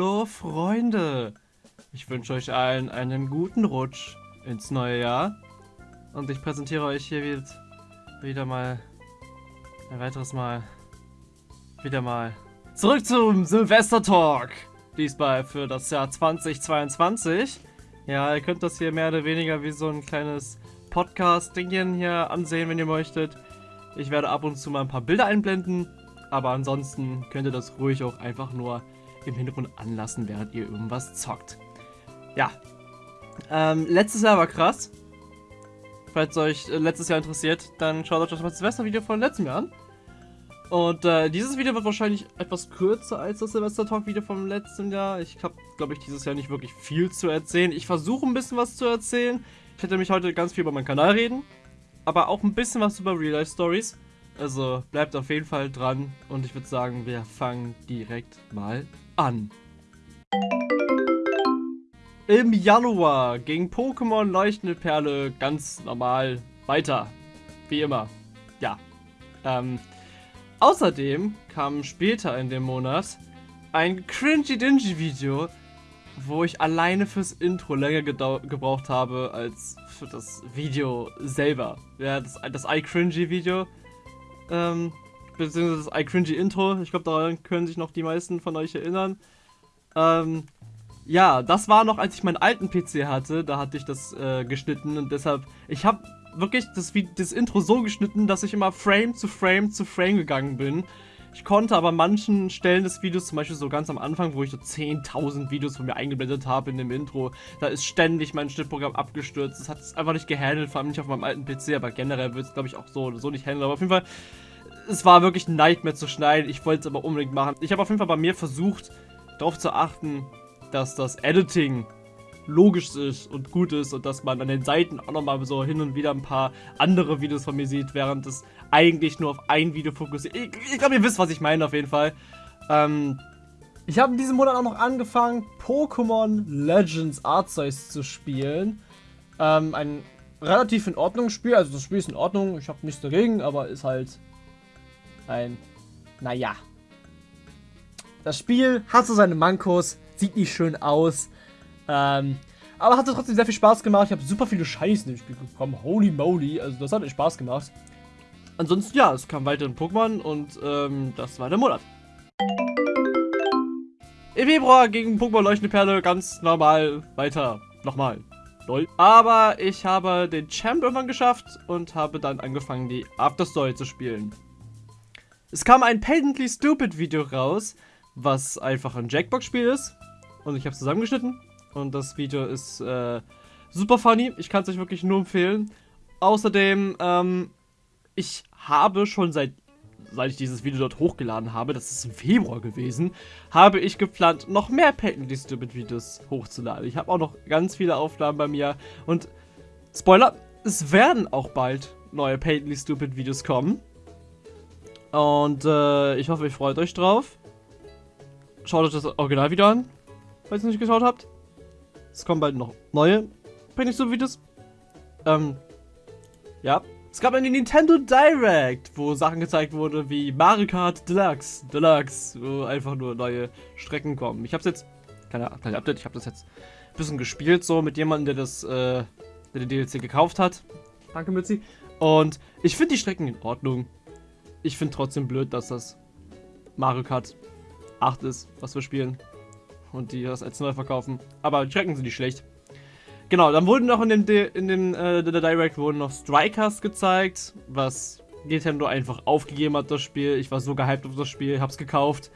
Hallo Freunde! Ich wünsche euch allen einen guten Rutsch ins neue Jahr. Und ich präsentiere euch hier wieder mal ein weiteres Mal wieder mal zurück zum Silvester Talk. Diesmal für das Jahr 2022. Ja, ihr könnt das hier mehr oder weniger wie so ein kleines Podcast-Dingchen hier ansehen, wenn ihr möchtet. Ich werde ab und zu mal ein paar Bilder einblenden, aber ansonsten könnt ihr das ruhig auch einfach nur im Hintergrund anlassen, während ihr irgendwas zockt. Ja. Ähm, letztes Jahr war krass. Falls euch äh, letztes Jahr interessiert, dann schaut euch das Silvester-Video von letztem Jahr an. Und äh, dieses Video wird wahrscheinlich etwas kürzer als das Silvester-Talk-Video vom letzten Jahr. Ich habe, glaube ich, dieses Jahr nicht wirklich viel zu erzählen. Ich versuche ein bisschen was zu erzählen. Ich werde mich heute ganz viel über meinen Kanal reden. Aber auch ein bisschen was über Real-Life-Stories. Also bleibt auf jeden Fall dran. Und ich würde sagen, wir fangen direkt mal an. Im Januar ging Pokémon Leuchtende Perle ganz normal weiter. Wie immer. Ja. Ähm, außerdem kam später in dem Monat ein Cringy Dingy Video, wo ich alleine fürs Intro länger gebraucht habe als für das Video selber. Ja, das, das iCringy Video. Ähm, beziehungsweise das iCringy Intro. Ich glaube, daran können sich noch die meisten von euch erinnern. Ähm, ja, das war noch, als ich meinen alten PC hatte. Da hatte ich das äh, geschnitten und deshalb, ich habe wirklich das, das Intro so geschnitten, dass ich immer Frame zu Frame zu Frame gegangen bin. Ich konnte aber manchen Stellen des Videos, zum Beispiel so ganz am Anfang, wo ich so 10.000 Videos von mir eingeblendet habe in dem Intro, da ist ständig mein Schnittprogramm abgestürzt. Das hat es einfach nicht gehandelt, vor allem nicht auf meinem alten PC, aber generell wird es, glaube ich, auch so so nicht handeln. Aber auf jeden Fall, es war wirklich ein Nightmare zu schneiden. Ich wollte es aber unbedingt machen. Ich habe auf jeden Fall bei mir versucht, darauf zu achten, dass das Editing logisch ist und gut ist und dass man an den Seiten auch nochmal so hin und wieder ein paar andere Videos von mir sieht, während es eigentlich nur auf ein Video fokussiert. Ich, ich glaube, ihr wisst, was ich meine auf jeden Fall. Ähm, ich habe in diesem Monat auch noch angefangen, Pokémon Legends Arceus zu spielen. Ähm, ein relativ in Ordnung Spiel, also das Spiel ist in Ordnung, ich habe nichts dagegen, aber ist halt ein, naja. Das Spiel hat so seine Mankos, sieht nicht schön aus. Ähm, aber hatte trotzdem sehr viel Spaß gemacht. Ich habe super viele Scheiße in dem Spiel bekommen. Holy moly. Also das hat echt Spaß gemacht. Ansonsten, ja, es kam weiter in Pokémon und ähm, das war der Monat. Im Februar ging Pokémon Leuchtende Perle ganz normal weiter. Nochmal. Aber ich habe den Champ irgendwann geschafft und habe dann angefangen, die Afterstory zu spielen. Es kam ein Patently Stupid Video raus, was einfach ein Jackbox-Spiel ist. Und ich habe es zusammengeschnitten. Und das Video ist äh, super funny. Ich kann es euch wirklich nur empfehlen. Außerdem, ähm, ich habe schon seit, seit ich dieses Video dort hochgeladen habe, das ist im Februar gewesen, habe ich geplant, noch mehr Patently Stupid Videos hochzuladen. Ich habe auch noch ganz viele Aufnahmen bei mir. Und Spoiler, es werden auch bald neue Patently Stupid Videos kommen. Und äh, ich hoffe, ihr freut euch drauf. Schaut euch das Original wieder an, falls ihr nicht geschaut habt. Es kommen bald noch neue Pixel-Videos. Ähm, ja. Es gab eine Nintendo Direct, wo Sachen gezeigt wurden wie Mario Kart Deluxe, Deluxe, wo einfach nur neue Strecken kommen. Ich hab's jetzt, keine, keine Update, ich habe das jetzt ein bisschen gespielt, so mit jemandem, der das, äh, der den DLC gekauft hat. Danke, Mützi. Und ich finde die Strecken in Ordnung. Ich finde trotzdem blöd, dass das Mario Kart 8 ist, was wir spielen und die das als neu verkaufen. Aber die Strecken sind nicht schlecht. Genau, dann wurden noch in dem, De in dem äh, Direct wurden noch Strikers gezeigt, was Nintendo einfach aufgegeben hat, das Spiel. Ich war so gehypt auf das Spiel, hab's gekauft.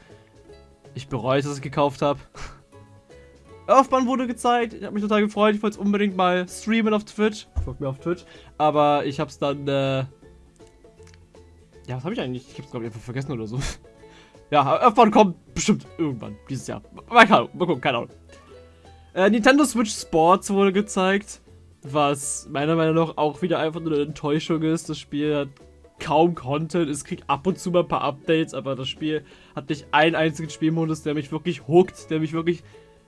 Ich bereue, dass ich es gekauft habe. Earthbound wurde gezeigt, ich habe mich total gefreut, ich wollte es unbedingt mal streamen auf Twitch. Folgt mir auf Twitch. Aber ich hab's dann, äh Ja, was habe ich eigentlich? Ich hab's glaube ich einfach vergessen oder so. Ja, irgendwann kommt bestimmt irgendwann dieses Jahr. Mal, mal gucken, keine Ahnung. Äh, Nintendo Switch Sports wurde gezeigt, was meiner Meinung nach auch wieder einfach nur eine Enttäuschung ist. Das Spiel hat kaum Content, es kriegt ab und zu mal ein paar Updates, aber das Spiel hat nicht einen einzigen Spielmodus, der mich wirklich hookt, der mich wirklich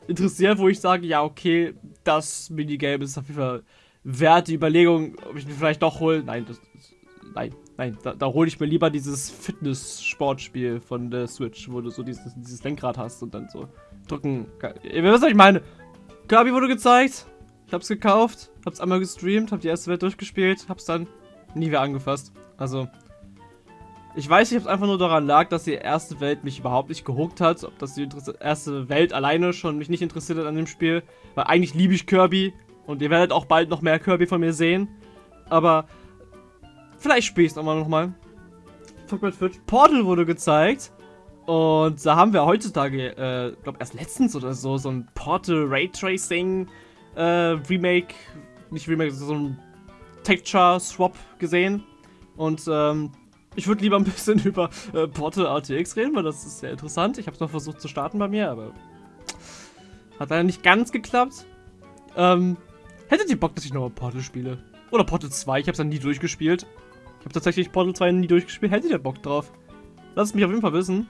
interessiert, wo ich sage, ja okay, das Minigame ist auf jeden Fall wert, die Überlegung, ob ich mir vielleicht doch hole. Nein, das, nein, Nein, da, da hole ich mir lieber dieses Fitness-Sportspiel von der Switch, wo du so dieses, dieses Lenkrad hast und dann so drücken. Ihr wisst, was ich meine. Kirby wurde gezeigt. Ich hab's gekauft, hab's einmal gestreamt, hab die erste Welt durchgespielt, hab's dann nie wieder angefasst. Also, ich weiß nicht, ob es einfach nur daran lag, dass die erste Welt mich überhaupt nicht gehuckt hat, ob das die erste Welt alleine schon mich nicht interessiert hat an dem Spiel, weil eigentlich liebe ich Kirby und ihr werdet auch bald noch mehr Kirby von mir sehen, aber vielleicht spiele ich es nochmal nochmal. Portal wurde gezeigt und da haben wir heutzutage, äh, glaube erst letztens oder so, so ein Portal Raytracing äh, Remake, nicht Remake, so ein Texture Swap gesehen und ähm, ich würde lieber ein bisschen über äh, Portal RTX reden, weil das ist sehr interessant. Ich habe es noch versucht zu starten bei mir, aber hat leider nicht ganz geklappt. Ähm, hättet ihr Bock, dass ich nochmal Portal spiele? Oder Portal 2, ich habe es dann nie durchgespielt. Ich habe tatsächlich Portal 2 nie durchgespielt. Hättet ihr Bock drauf? Lasst es mich auf jeden Fall wissen.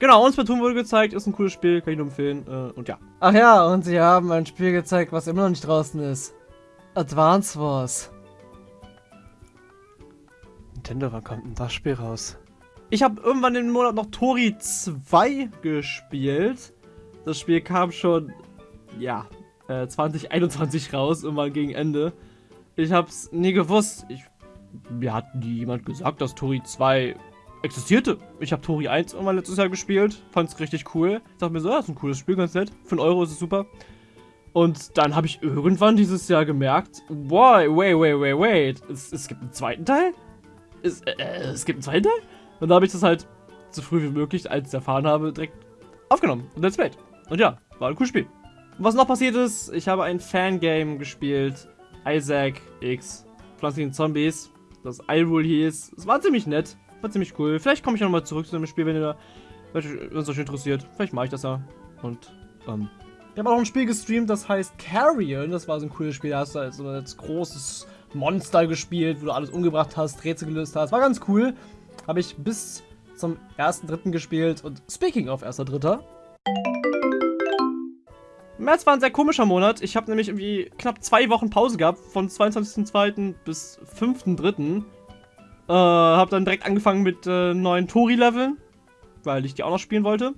Genau, uns Splatoon wurde gezeigt, ist ein cooles Spiel, kann ich nur empfehlen. Äh, und ja. Ach ja, und sie haben ein Spiel gezeigt, was immer noch nicht draußen ist. Advance Wars. Nintendo, wann kommt denn das Spiel raus? Ich habe irgendwann im Monat noch Tori 2 gespielt. Das Spiel kam schon, ja, äh, 2021 raus, irgendwann gegen Ende. Ich hab's nie gewusst. Ich, mir hat nie jemand gesagt, dass Tori 2 existierte. Ich habe Tori 1 irgendwann letztes Jahr gespielt, fand's richtig cool. Ich dachte mir so, das ist ein cooles Spiel, ganz nett. Für einen Euro ist es super. Und dann habe ich irgendwann dieses Jahr gemerkt, wow, wait, wait, wait, wait, es, es gibt einen zweiten Teil? es, äh, es gibt einen zweiten Teil? Und da habe ich das halt so früh wie möglich, als ich erfahren habe, direkt aufgenommen und let's play. Und ja, war ein cooles Spiel. Und was noch passiert ist, ich habe ein Fangame gespielt. Isaac X Pflanzlichen Zombies. Das iRule hieß. Es war ziemlich nett. War ziemlich cool. Vielleicht komme ich nochmal zurück zu dem Spiel, wenn ihr wenn es euch interessiert. Vielleicht mache ich das ja. Und, ähm. Ich habe auch ein Spiel gestreamt, das heißt Carrion. Das war so ein cooles Spiel. Da hast du halt so ein großes Monster gespielt, wo du alles umgebracht hast, Rätsel gelöst hast. War ganz cool. Habe ich bis zum 1.3. gespielt. Und speaking of 1.3. März war ein sehr komischer Monat. Ich habe nämlich irgendwie knapp zwei Wochen Pause gehabt, von 22.02. bis 5.03. Äh, habe dann direkt angefangen mit äh, neuen Tori-Leveln, weil ich die auch noch spielen wollte.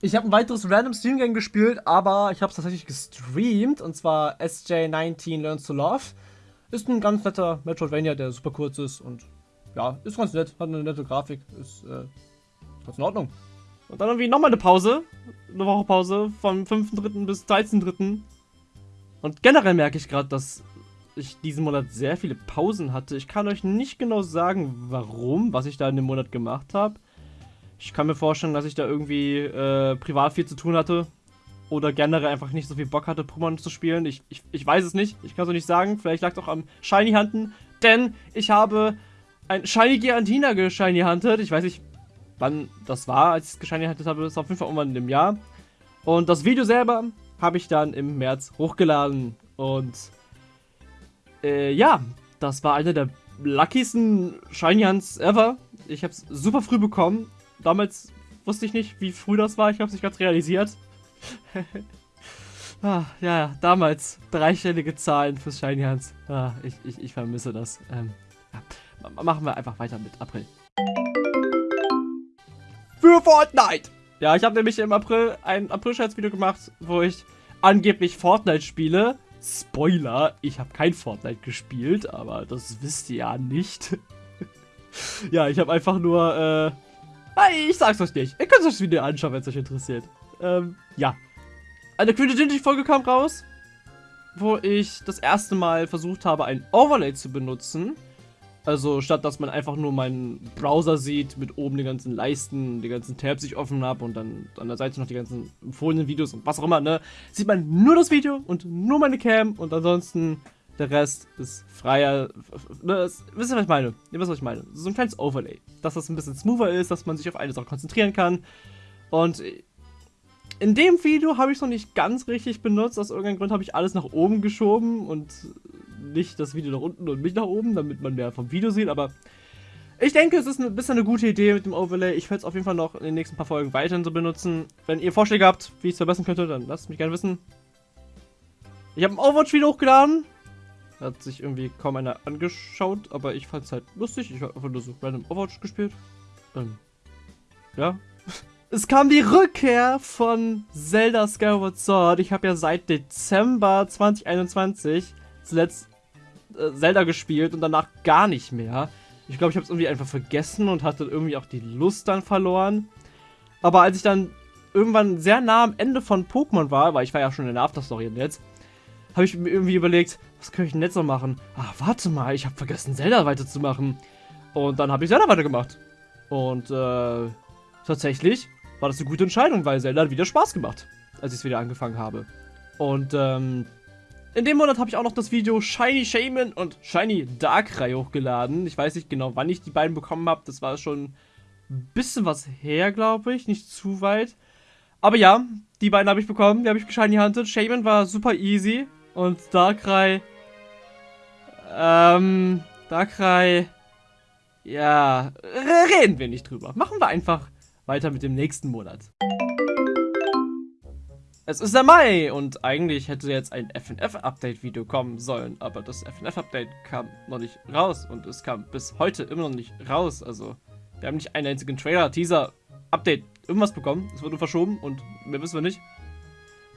Ich habe ein weiteres Random Stream Game gespielt, aber ich habe es tatsächlich gestreamt, und zwar SJ19 Learns to Love. Ist ein ganz netter Metroidvania, der super kurz ist und ja, ist ganz nett, hat eine nette Grafik, ist äh, ganz in Ordnung. Und dann irgendwie nochmal eine Pause, eine Woche Pause vom 5.3. bis 13.3. Und generell merke ich gerade, dass ich diesen Monat sehr viele Pausen hatte. Ich kann euch nicht genau sagen, warum, was ich da in dem Monat gemacht habe. Ich kann mir vorstellen, dass ich da irgendwie äh, privat viel zu tun hatte oder generell einfach nicht so viel Bock hatte, Pokémon zu spielen. Ich, ich, ich weiß es nicht. Ich kann es auch nicht sagen. Vielleicht lag es auch am Shiny Hunten. Denn ich habe ein Shiny Giantina geshiny hunted. Ich weiß nicht, wann das war, als ich es hunted habe. War auf jeden Fall irgendwann in dem Jahr. Und das Video selber habe ich dann im März hochgeladen. Und äh, ja, das war einer der luckiesten Shiny Hunts ever. Ich habe es super früh bekommen. Damals wusste ich nicht, wie früh das war. Ich habe es nicht ganz realisiert. ah, ja, damals dreistellige Zahlen fürs Shiny Hands. Ah, ich, ich, ich vermisse das. Ähm, ja. Machen wir einfach weiter mit April. Fortnite! Ja, ich habe nämlich im April ein April-Scherz-Video gemacht, wo ich angeblich Fortnite spiele. Spoiler, ich habe kein Fortnite gespielt, aber das wisst ihr ja nicht. ja, ich habe einfach nur, äh, ich sag's euch nicht. Ihr könnt euch das Video anschauen, wenn es euch interessiert. Ähm, ja. Eine Quintessential-Folge kam raus, wo ich das erste Mal versucht habe, ein Overlay zu benutzen. Also statt dass man einfach nur meinen Browser sieht, mit oben den ganzen Leisten, die ganzen Tabs ich offen habe und dann an der Seite noch die ganzen empfohlenen Videos und was auch immer, ne? Sieht man nur das Video und nur meine Cam und ansonsten der Rest ist freier. Ne, wisst ihr, was ich meine? Ihr wisst, was ich meine. So ein kleines Overlay. Dass das ein bisschen smoother ist, dass man sich auf eine Sache konzentrieren kann. Und in dem Video habe ich es noch nicht ganz richtig benutzt. Aus irgendeinem Grund habe ich alles nach oben geschoben und nicht das Video nach unten und mich nach oben, damit man mehr vom Video sieht. Aber ich denke, es ist ein bisschen eine gute Idee mit dem Overlay. Ich werde es auf jeden Fall noch in den nächsten paar Folgen weiterhin so benutzen. Wenn ihr Vorschläge habt, wie ich es verbessern könnte, dann lasst mich gerne wissen. Ich habe ein Overwatch-Video hochgeladen. Hat sich irgendwie kaum einer angeschaut, aber ich fand es halt lustig. Ich habe einfach nur so random Overwatch gespielt. Ähm, ja. Es kam die Rückkehr von Zelda Skyward Sword. Ich habe ja seit Dezember 2021 zuletzt äh, Zelda gespielt und danach gar nicht mehr. Ich glaube, ich habe es irgendwie einfach vergessen und hatte irgendwie auch die Lust dann verloren. Aber als ich dann irgendwann sehr nah am Ende von Pokémon war, weil ich war ja schon in der Afterstory jetzt, habe ich mir irgendwie überlegt, was könnte ich denn jetzt noch machen? Ah, warte mal, ich habe vergessen, Zelda weiterzumachen. Und dann habe ich Zelda weitergemacht. Und äh, tatsächlich war das eine gute Entscheidung, weil Zelda hat wieder Spaß gemacht, als ich es wieder angefangen habe. Und ähm, in dem Monat habe ich auch noch das Video Shiny Shaman und Shiny Darkrai hochgeladen. Ich weiß nicht genau, wann ich die beiden bekommen habe. Das war schon ein bisschen was her, glaube ich. Nicht zu weit. Aber ja, die beiden habe ich bekommen. Die habe ich Shiny Hunted. Shaman war super easy. Und Darkrai... Ähm... Darkrai... Ja, reden wir nicht drüber. Machen wir einfach weiter mit dem nächsten Monat. Es ist der Mai und eigentlich hätte jetzt ein FNF-Update-Video kommen sollen, aber das FNF-Update kam noch nicht raus und es kam bis heute immer noch nicht raus. Also, wir haben nicht einen einzigen Trailer, Teaser, Update, irgendwas bekommen. Es wurde verschoben und mehr wissen wir nicht.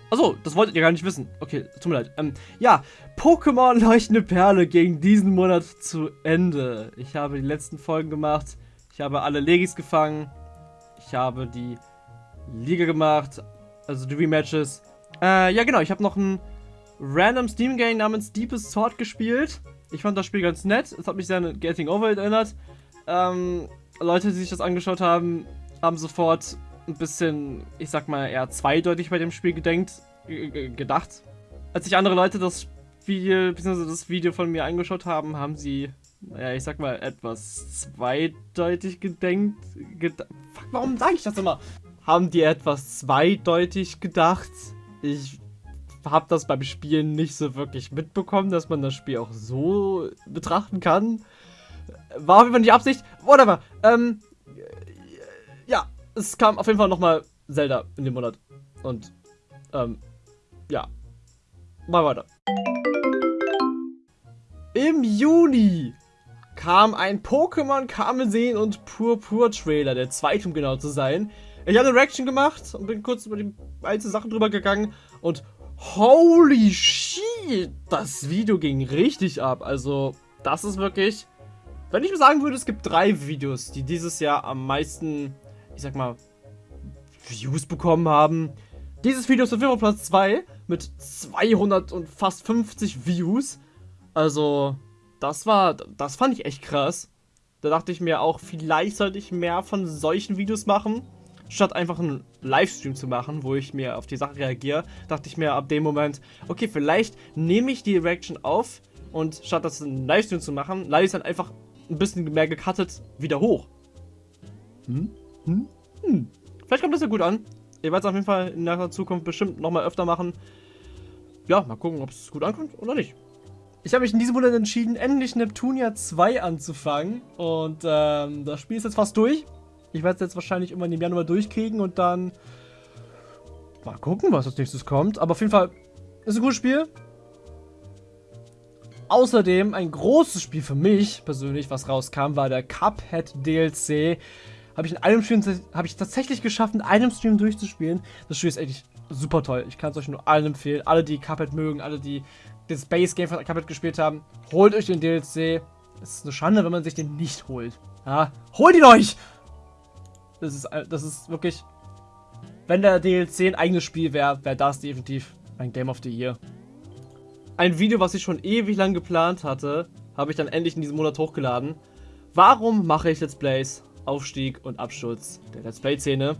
Achso, das wolltet ihr gar nicht wissen. Okay, tut mir leid. Ähm, ja, Pokémon Leuchtende Perle ging diesen Monat zu Ende. Ich habe die letzten Folgen gemacht. Ich habe alle Legis gefangen. Ich habe die Liga gemacht. Also die Rematches. Äh, ja genau, ich habe noch ein random Steam Game namens Deepest Sword gespielt. Ich fand das Spiel ganz nett. Es hat mich sehr an Getting Over It erinnert. Ähm, Leute, die sich das angeschaut haben, haben sofort ein bisschen, ich sag mal, eher zweideutig bei dem Spiel gedenkt, gedacht. Als sich andere Leute das Video, beziehungsweise das Video von mir angeschaut haben, haben sie, naja, ich sag mal, etwas zweideutig gedenkt. Ged Fuck, warum sage ich das immer? Haben die etwas zweideutig gedacht? Ich habe das beim Spielen nicht so wirklich mitbekommen, dass man das Spiel auch so betrachten kann. War auf jeden Fall nicht Absicht. Whatever. Ähm, ja, es kam auf jeden Fall nochmal Zelda in dem Monat. Und, ähm, ja. Mal weiter. Im Juni kam ein Pokémon Karmesin und Purpur Trailer, der zweite, um genau zu sein. Ich habe eine Reaction gemacht und bin kurz über die einzelnen Sachen drüber gegangen und holy shit, das Video ging richtig ab. Also, das ist wirklich, wenn ich sagen würde, es gibt drei Videos, die dieses Jahr am meisten ich sag mal, Views bekommen haben. Dieses Video ist auf jeden Fall Platz 2 mit 200 und fast 50 Views. Also, das war, das fand ich echt krass. Da dachte ich mir auch, vielleicht sollte ich mehr von solchen Videos machen, statt einfach einen Livestream zu machen, wo ich mir auf die Sache reagiere. Dachte ich mir ab dem Moment, okay, vielleicht nehme ich die Reaction auf und statt das einen Livestream zu machen, lade ich es dann einfach ein bisschen mehr gecuttet wieder hoch. Hm? Hm? Hm. Vielleicht kommt das ja gut an. Ich werde es auf jeden Fall in der Zukunft bestimmt nochmal öfter machen. Ja, mal gucken, ob es gut ankommt oder nicht. Ich habe mich in diesem Monat entschieden, endlich Neptunia 2 anzufangen. Und ähm, das Spiel ist jetzt fast durch. Ich werde es jetzt wahrscheinlich immer im Januar durchkriegen und dann mal gucken, was als nächstes kommt. Aber auf jeden Fall ist ein gutes Spiel. Außerdem ein großes Spiel für mich persönlich, was rauskam, war der Cuphead DLC. Habe ich in einem Stream habe ich tatsächlich geschafft, in einem Stream durchzuspielen. Das Spiel ist echt super toll. Ich kann es euch nur allen empfehlen. Alle, die Cuphead mögen, alle, die das Base Game von Cuphead gespielt haben, holt euch den DLC. Es ist eine Schande, wenn man sich den nicht holt. Ja, holt ihn euch! Das ist, das ist wirklich. Wenn der DLC ein eigenes Spiel wäre, wäre das definitiv ein Game of the Year. Ein Video, was ich schon ewig lang geplant hatte, habe ich dann endlich in diesem Monat hochgeladen. Warum mache ich Let's Plays? Aufstieg und Absturz der Let's Play-Szene.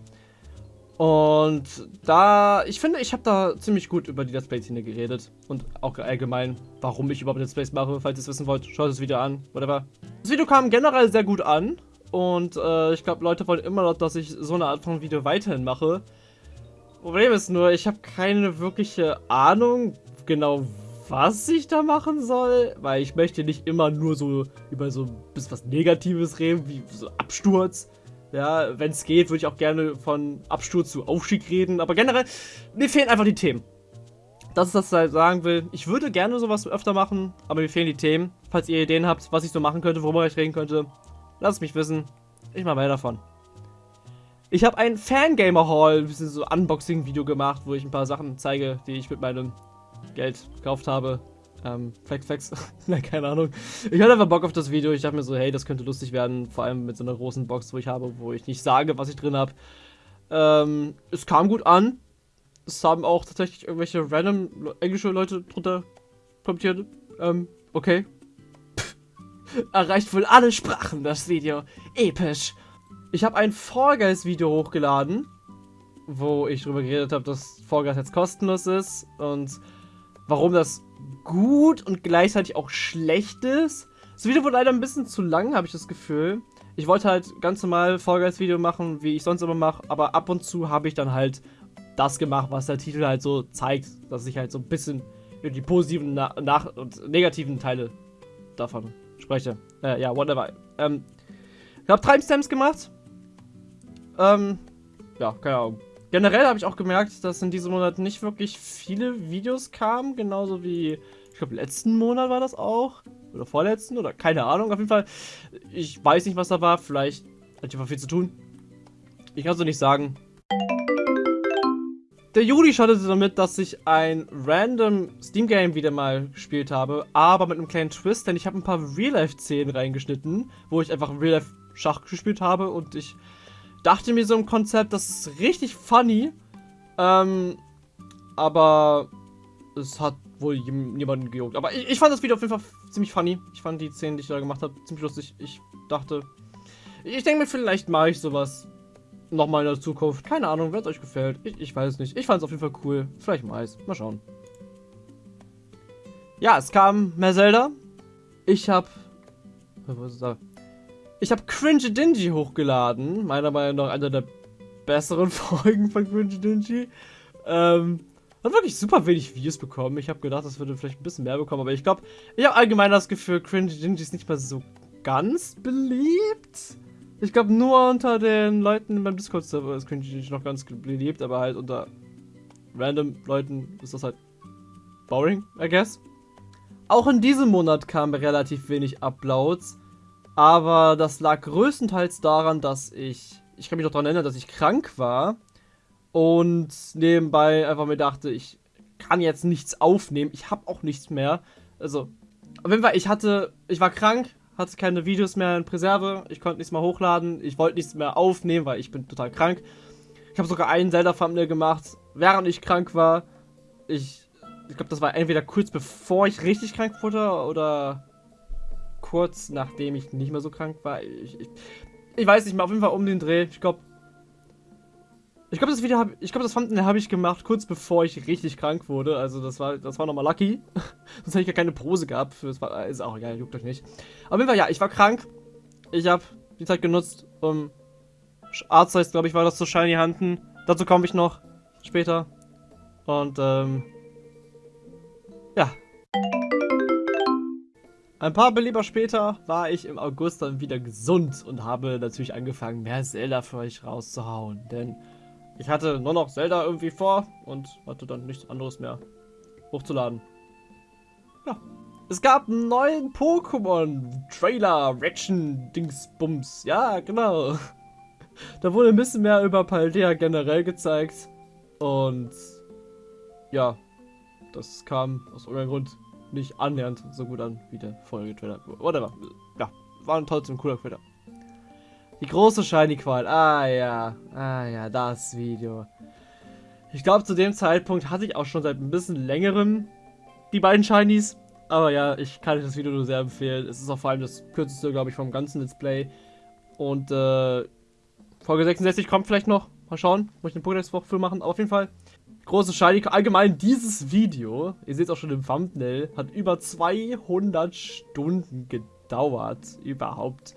Und da, ich finde, ich habe da ziemlich gut über die Let's Play-Szene geredet. Und auch allgemein, warum ich überhaupt Let's Plays mache. Falls ihr es wissen wollt, schaut das Video an, whatever. Das Video kam generell sehr gut an. Und äh, ich glaube, Leute wollen immer noch, dass ich so eine Art von Video weiterhin mache. Problem ist nur, ich habe keine wirkliche Ahnung, genau was ich da machen soll, weil ich möchte nicht immer nur so über so bisschen was Negatives reden, wie so Absturz. Ja, wenn es geht, würde ich auch gerne von Absturz zu Aufstieg reden, aber generell, mir fehlen einfach die Themen. das ist, was ich sagen will. Ich würde gerne sowas öfter machen, aber mir fehlen die Themen. Falls ihr Ideen habt, was ich so machen könnte, worüber ich reden könnte, lasst es mich wissen. Ich mache mehr davon. Ich habe ein Fangamer Hall, ein bisschen so Unboxing-Video gemacht, wo ich ein paar Sachen zeige, die ich mit meinem Geld gekauft habe. Ähm, Flex, Flex. Nein, keine Ahnung. Ich hatte einfach Bock auf das Video. Ich dachte mir so, hey, das könnte lustig werden. Vor allem mit so einer großen Box, wo ich habe, wo ich nicht sage, was ich drin habe. Ähm, es kam gut an. Es haben auch tatsächlich irgendwelche random englische Leute drunter kommentiert. Ähm, okay. Erreicht wohl alle Sprachen, das Video. Episch. Ich habe ein Fall Guys Video hochgeladen, wo ich darüber geredet habe, dass Fall Guys jetzt kostenlos ist und warum das gut und gleichzeitig auch schlecht ist. Das Video wurde leider ein bisschen zu lang, habe ich das Gefühl. Ich wollte halt ganz normal Fall Guys Video machen, wie ich sonst immer mache, aber ab und zu habe ich dann halt das gemacht, was der Titel halt so zeigt, dass ich halt so ein bisschen die positiven Na nach und negativen Teile davon spreche. Äh, ja, whatever. Ähm, ich habe Timestamps gemacht ähm, ja, keine Ahnung. Generell habe ich auch gemerkt, dass in diesem Monat nicht wirklich viele Videos kamen, genauso wie, ich glaube, letzten Monat war das auch. Oder vorletzten, oder keine Ahnung, auf jeden Fall. Ich weiß nicht, was da war, vielleicht hatte ich einfach viel zu tun. Ich kann es so nicht sagen. Der Juli startete damit, dass ich ein random Steam-Game wieder mal gespielt habe, aber mit einem kleinen Twist, denn ich habe ein paar Real-Life-Szenen reingeschnitten, wo ich einfach Real-Life-Schach gespielt habe und ich dachte mir so im Konzept, das ist richtig funny. Ähm, aber es hat wohl niemanden gejuckt. Aber ich, ich, fand das Video auf jeden Fall ziemlich funny. Ich fand die Szenen, die ich da gemacht habe, ziemlich lustig. Ich dachte, ich denke mir, vielleicht mache ich sowas nochmal in der Zukunft. Keine Ahnung, wenn es euch gefällt. Ich, ich weiß nicht. Ich fand es auf jeden Fall cool. Vielleicht mal es. Mal schauen. Ja, es kam mehr Zelda. Ich habe... Was ist da? Ich habe Cringe Dingy hochgeladen. Meiner Meinung nach einer der besseren Folgen von Cringe Dingy. Ähm, hat wirklich super wenig Views bekommen. Ich habe gedacht, das würde vielleicht ein bisschen mehr bekommen, aber ich glaube, ich habe allgemein das Gefühl, Cringe Dingy ist nicht mehr so ganz beliebt. Ich glaube, nur unter den Leuten beim Discord-Server ist Cringe Dingy noch ganz beliebt, aber halt unter random Leuten ist das halt boring, I guess. Auch in diesem Monat kamen relativ wenig Uploads. Aber das lag größtenteils daran, dass ich, ich kann mich noch daran erinnern, dass ich krank war und nebenbei einfach mir dachte, ich kann jetzt nichts aufnehmen. Ich habe auch nichts mehr. Also, auf jeden Fall, ich hatte, ich war krank, hatte keine Videos mehr in Präserve, ich konnte nichts mehr hochladen, ich wollte nichts mehr aufnehmen, weil ich bin total krank. Ich habe sogar einen Zelda-Thumbnail gemacht, während ich krank war. Ich, ich glaube, das war entweder kurz bevor ich richtig krank wurde oder kurz nachdem ich nicht mehr so krank war. Ich, ich, ich weiß nicht mehr, auf jeden Fall um den Dreh. Ich glaube, ich glaube, das Video habe ich glaube, das Thumbnail habe ich gemacht kurz bevor ich richtig krank wurde. Also das war das war nochmal lucky. Sonst hätte ich ja keine Pose gehabt. Für, das war, ist auch egal, juckt euch nicht. Auf jeden Fall ja, ich war krank. Ich habe die Zeit genutzt, um Arzt glaube ich, war das zu Shiny Handen. Dazu komme ich noch später. Und ähm, ja, ein paar Beleber später war ich im August dann wieder gesund und habe natürlich angefangen, mehr Zelda für euch rauszuhauen. Denn ich hatte nur noch Zelda irgendwie vor und hatte dann nichts anderes mehr hochzuladen. Ja. Es gab einen neuen Pokémon-Trailer, Reaction, Dingsbums. Ja, genau. Da wurde ein bisschen mehr über Paldea generell gezeigt. Und ja, das kam aus irgendeinem Grund nicht annähernd so gut an wie der vorherige Trailer. Whatever. Ja, war ein trotzdem cooler Trailer. Die große Shiny-Qual. Ah ja. Ah ja, das Video. Ich glaube, zu dem Zeitpunkt hatte ich auch schon seit ein bisschen längerem die beiden Shinies. Aber ja, ich kann euch das Video nur sehr empfehlen. Es ist auch vor allem das kürzeste, glaube ich, vom ganzen Let's Play. Und äh, Folge 66 kommt vielleicht noch. Mal schauen. Muss ich eine Pokédex-Woche machen. Aber auf jeden Fall große Shiny. Allgemein dieses Video, ihr seht es auch schon im Thumbnail, hat über 200 Stunden gedauert, überhaupt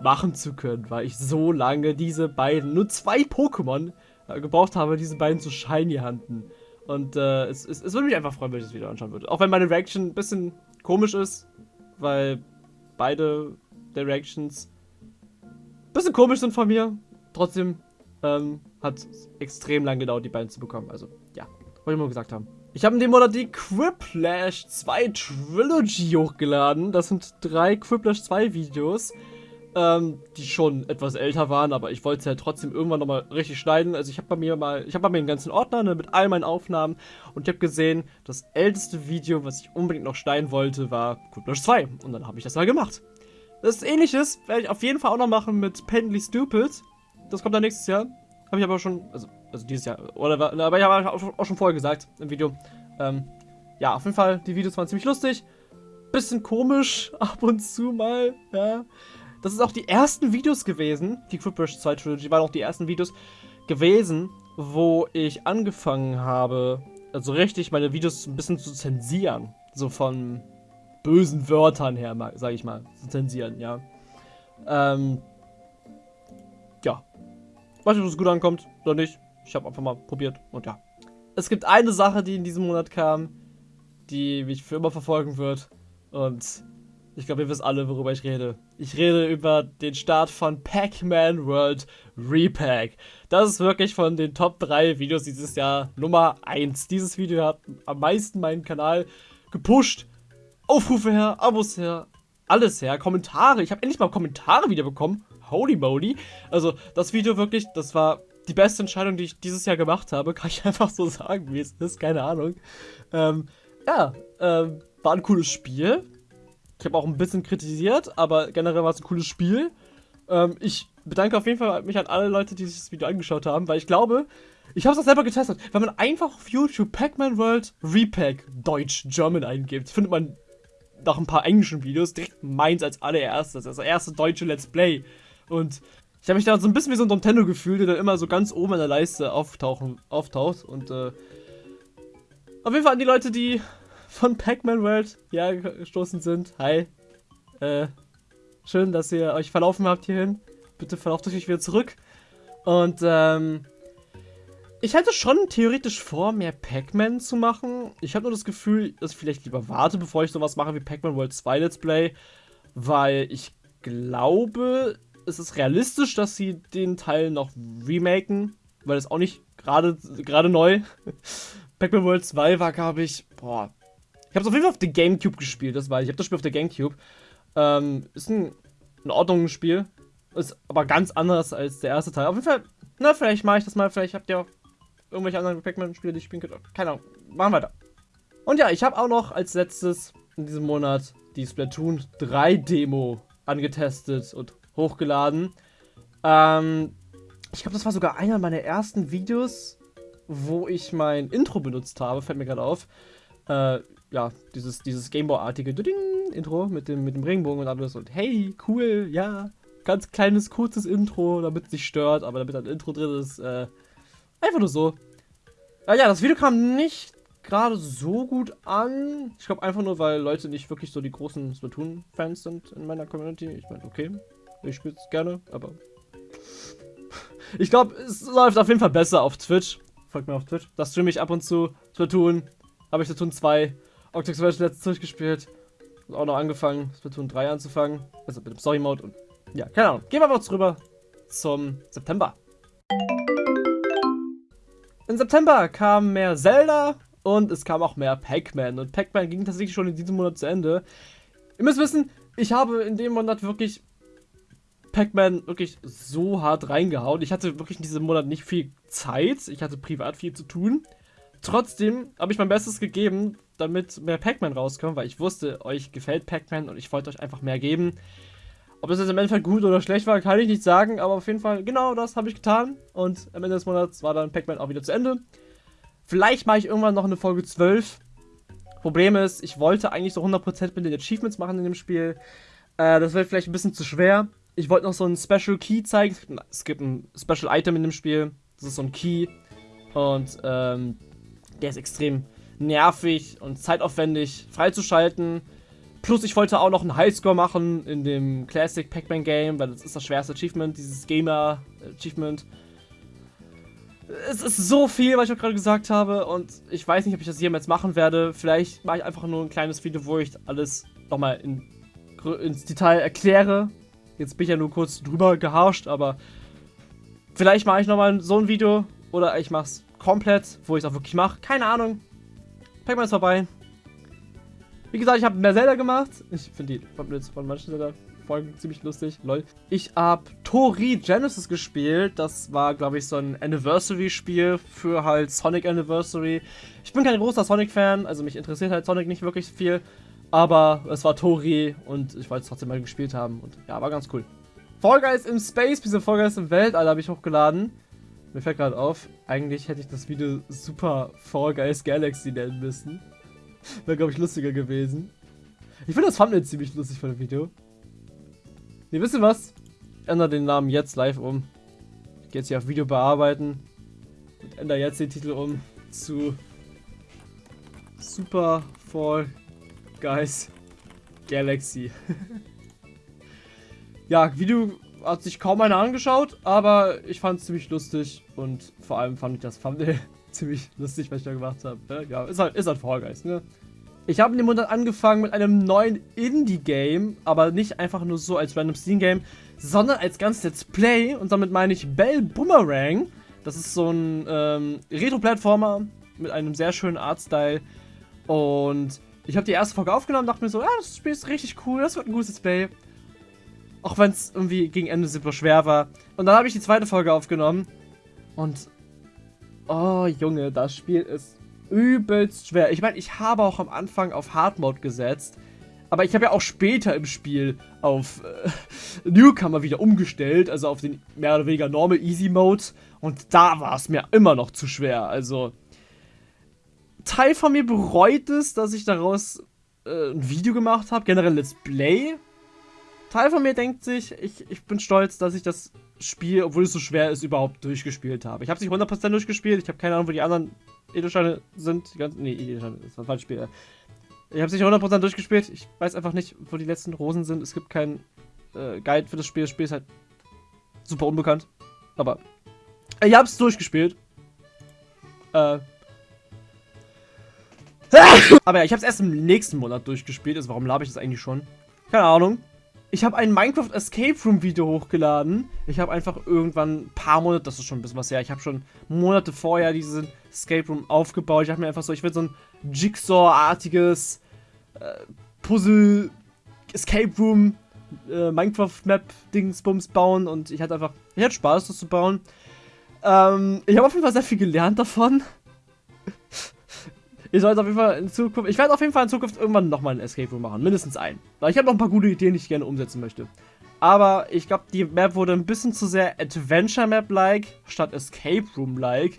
machen zu können, weil ich so lange diese beiden, nur zwei Pokémon äh, gebraucht habe, diese beiden zu Shiny handen. Und äh, es, es, es würde mich einfach freuen, wenn ich das Video anschauen würde. Auch wenn meine Reaction ein bisschen komisch ist, weil beide der Reactions ein bisschen komisch sind von mir. Trotzdem ähm, hat extrem lang gedauert, die beiden zu bekommen. Also, ja, wollte ich mal gesagt haben. Ich habe in dem Monat die Quiplash 2 Trilogy hochgeladen. Das sind drei Quiplash 2 Videos, ähm, die schon etwas älter waren, aber ich wollte es ja trotzdem irgendwann nochmal richtig schneiden. Also ich habe bei mir mal, ich habe bei mir einen ganzen Ordner ne, mit all meinen Aufnahmen und ich habe gesehen, das älteste Video, was ich unbedingt noch schneiden wollte, war Quiplash 2. Und dann habe ich das mal gemacht. Das ähnliches werde ich auf jeden Fall auch noch machen mit Pendly Stupid. Das kommt dann nächstes Jahr. Habe ich aber schon, also, also dieses Jahr, oder, aber ich habe auch schon vorher gesagt im Video. Ähm, ja, auf jeden Fall, die Videos waren ziemlich lustig. Bisschen komisch, ab und zu mal, ja. Das ist auch die ersten Videos gewesen, die Cryptbrush 2 Trilogy waren auch die ersten Videos gewesen, wo ich angefangen habe, also richtig meine Videos ein bisschen zu zensieren. So von bösen Wörtern her, sag ich mal, zu zensieren, ja. Ähm, ja, Weiß nicht, ob es gut ankommt oder nicht. Ich habe einfach mal probiert und ja. Es gibt eine Sache, die in diesem Monat kam, die mich für immer verfolgen wird. Und ich glaube, ihr wisst alle, worüber ich rede. Ich rede über den Start von Pac-Man World Repack. Das ist wirklich von den Top 3 Videos dieses Jahr Nummer 1. Dieses Video hat am meisten meinen Kanal gepusht. Aufrufe her, Abos her, alles her, Kommentare. Ich habe endlich mal Kommentare wieder bekommen. Holy moly. Also, das Video wirklich, das war die beste Entscheidung, die ich dieses Jahr gemacht habe. Kann ich einfach so sagen, wie es ist. Keine Ahnung. Ähm, ja, ähm, war ein cooles Spiel. Ich habe auch ein bisschen kritisiert, aber generell war es ein cooles Spiel. Ähm, ich bedanke auf jeden Fall mich an alle Leute, die sich das Video angeschaut haben, weil ich glaube, ich habe es auch selber getestet. Wenn man einfach auf YouTube Pac-Man World Repack Deutsch German eingibt, findet man nach ein paar englischen Videos direkt meins als allererstes. Das erste deutsche Let's Play. Und ich habe mich da so ein bisschen wie so ein Nintendo gefühlt, der dann immer so ganz oben in der Leiste auftauchen, auftaucht. Und äh, auf jeden Fall an die Leute, die von Pac-Man World ja gestoßen sind. Hi. Äh, schön, dass ihr euch verlaufen habt hierhin. Bitte verlauft euch wieder zurück. Und ähm, ich hätte schon theoretisch vor, mehr Pac-Man zu machen. Ich habe nur das Gefühl, dass ich vielleicht lieber warte, bevor ich sowas mache wie Pac-Man World 2 Let's Play. Weil ich glaube, es ist realistisch, dass sie den Teil noch remaken, weil es auch nicht gerade gerade neu. Pac-Man World 2 war, glaube ich, boah. Ich habe es auf jeden Fall auf der Gamecube gespielt, das war ich. Ich habe das Spiel auf der Gamecube. Ähm, ist ein in Ordnung Spiel. Ist aber ganz anders als der erste Teil. Auf jeden Fall, na, vielleicht mache ich das mal. Vielleicht habt ihr auch irgendwelche anderen Pac-Man-Spiele, die ich spielen könnt. Keine Ahnung. Machen wir weiter. Und ja, ich habe auch noch als letztes in diesem Monat die Splatoon 3 Demo angetestet und hochgeladen. Ähm, ich glaube, das war sogar einer meiner ersten Videos, wo ich mein Intro benutzt habe, fällt mir gerade auf. Äh, ja, dieses, dieses Gameboy-artige Intro mit dem, mit dem Regenbogen und alles und hey, cool, ja, ganz kleines, kurzes Intro, damit es nicht stört, aber damit ein Intro drin ist, äh, einfach nur so. Äh, ja, das Video kam nicht gerade so gut an. Ich glaube einfach nur, weil Leute nicht wirklich so die großen Splatoon-Fans sind in meiner Community. Ich meine, okay, ich spiele es gerne, aber. Ich glaube, es läuft auf jeden Fall besser auf Twitch. Folgt mir auf Twitch. Da streame ich ab und zu Splatoon. Habe ich Splatoon 2. Octex Version letztens durchgespielt. Und auch noch angefangen, Splatoon 3 anzufangen. Also mit dem Story-Mode und. Ja, keine Ahnung. Gehen wir aber rüber zum September. Im September kam mehr Zelda und es kam auch mehr Pac-Man. Und Pac-Man ging tatsächlich schon in diesem Monat zu Ende. Ihr müsst wissen, ich habe in dem Monat wirklich Pac-Man wirklich so hart reingehauen. Ich hatte wirklich in diesem Monat nicht viel Zeit. Ich hatte privat viel zu tun. Trotzdem habe ich mein Bestes gegeben, damit mehr Pac-Man rauskommt, weil ich wusste, euch gefällt Pac-Man und ich wollte euch einfach mehr geben. Ob das jetzt im Endeffekt gut oder schlecht war, kann ich nicht sagen, aber auf jeden Fall, genau das habe ich getan. Und am Ende des Monats war dann Pac-Man auch wieder zu Ende. Vielleicht mache ich irgendwann noch eine Folge 12. Problem ist, ich wollte eigentlich so 100% mit den Achievements machen in dem Spiel. Äh, das wird vielleicht ein bisschen zu schwer ich wollte noch so einen Special Key zeigen. Es gibt ein Special Item in dem Spiel. Das ist so ein Key. Und ähm, der ist extrem nervig und zeitaufwendig freizuschalten. Plus ich wollte auch noch einen Highscore machen in dem Classic Pac-Man Game, weil das ist das schwerste Achievement, dieses Gamer Achievement. Es ist so viel, was ich gerade gesagt habe und ich weiß nicht, ob ich das jemals machen werde. Vielleicht mache ich einfach nur ein kleines Video, wo ich alles nochmal in, ins Detail erkläre, Jetzt bin ich ja nur kurz drüber geharscht, aber vielleicht mache ich nochmal so ein Video oder ich mache es komplett, wo ich es auch wirklich mache. Keine Ahnung. Pac-Man ist vorbei. Wie gesagt, ich habe mehr Zelda gemacht. Ich finde die Thumbnails von manchen Zelda-Folgen ziemlich lustig. Lol. Ich habe Tori Genesis gespielt. Das war, glaube ich, so ein Anniversary-Spiel für halt Sonic Anniversary. Ich bin kein großer Sonic-Fan, also mich interessiert halt Sonic nicht wirklich viel. Aber es war Tori und ich wollte es trotzdem mal gespielt haben. Und ja, war ganz cool. Fall Guys im Space, diese Fall Guys im Weltall habe ich hochgeladen. Mir fällt gerade auf, eigentlich hätte ich das Video Super Fall Guys Galaxy nennen müssen. Wäre, glaube ich, lustiger gewesen. Ich finde das Thumbnail ziemlich lustig von dem Video. Ne, wisst ihr was? Ich ändere den Namen jetzt live um. Ich gehe jetzt hier auf Video bearbeiten. Und ändere jetzt den Titel um zu Super Fall Guys Galaxy. ja, Video hat sich kaum einer angeschaut, aber ich fand es ziemlich lustig und vor allem fand ich das Thumbnail ziemlich lustig, was ich da gemacht habe. Ne? Ja, ist halt, ist halt Fall Guys, ne? Ich habe in dem Monat angefangen mit einem neuen Indie-Game, aber nicht einfach nur so als random Steam-Game, sondern als ganz Let's Play und damit meine ich Bell Boomerang. Das ist so ein ähm, Retro-Plattformer mit einem sehr schönen Artstyle und ich habe die erste Folge aufgenommen, dachte mir so, ja, das Spiel ist richtig cool, das wird ein gutes Let's Play. Auch wenn es irgendwie gegen Ende super schwer war. Und dann habe ich die zweite Folge aufgenommen und Oh, Junge, das Spiel ist übelst schwer. Ich meine, ich habe auch am Anfang auf Hard Mode gesetzt. Aber ich habe ja auch später im Spiel auf äh, Newcomer wieder umgestellt. Also auf den mehr oder weniger Normal Easy Mode. Und da war es mir immer noch zu schwer. Also, Teil von mir bereut es, dass ich daraus äh, ein Video gemacht habe. Generell Let's Play. Teil von mir denkt sich, ich, ich bin stolz, dass ich das Spiel, obwohl es so schwer ist, überhaupt durchgespielt habe. Ich habe es nicht 100% durchgespielt, ich habe keine Ahnung, wo die anderen Edelsteine sind. Die ganzen, nee, Edelsteine, das war ein falsches Spiel. Ich habe es nicht 100% durchgespielt, ich weiß einfach nicht, wo die letzten Rosen sind. Es gibt keinen äh, Guide für das Spiel, das Spiel ist halt super unbekannt. Aber ich habe es durchgespielt. Äh. Aber ja, ich habe es erst im nächsten Monat durchgespielt, also warum labe ich das eigentlich schon? Keine Ahnung. Ich habe ein Minecraft Escape Room Video hochgeladen. Ich habe einfach irgendwann ein paar Monate, das ist schon ein bisschen was her, ich habe schon Monate vorher diesen Escape Room aufgebaut. Ich habe mir einfach so, ich will so ein Jigsaw-artiges äh, Puzzle Escape Room äh, Minecraft Map Dingsbums bauen und ich hatte einfach, ich hatte Spaß, das zu bauen. Ähm, ich habe auf jeden Fall sehr viel gelernt davon. Ich sollte auf jeden Fall in Zukunft. Ich werde auf jeden Fall in Zukunft irgendwann nochmal einen Escape Room machen. Mindestens einen. Weil ich habe noch ein paar gute Ideen, die ich gerne umsetzen möchte. Aber ich glaube, die Map wurde ein bisschen zu sehr Adventure Map-like statt Escape Room-like.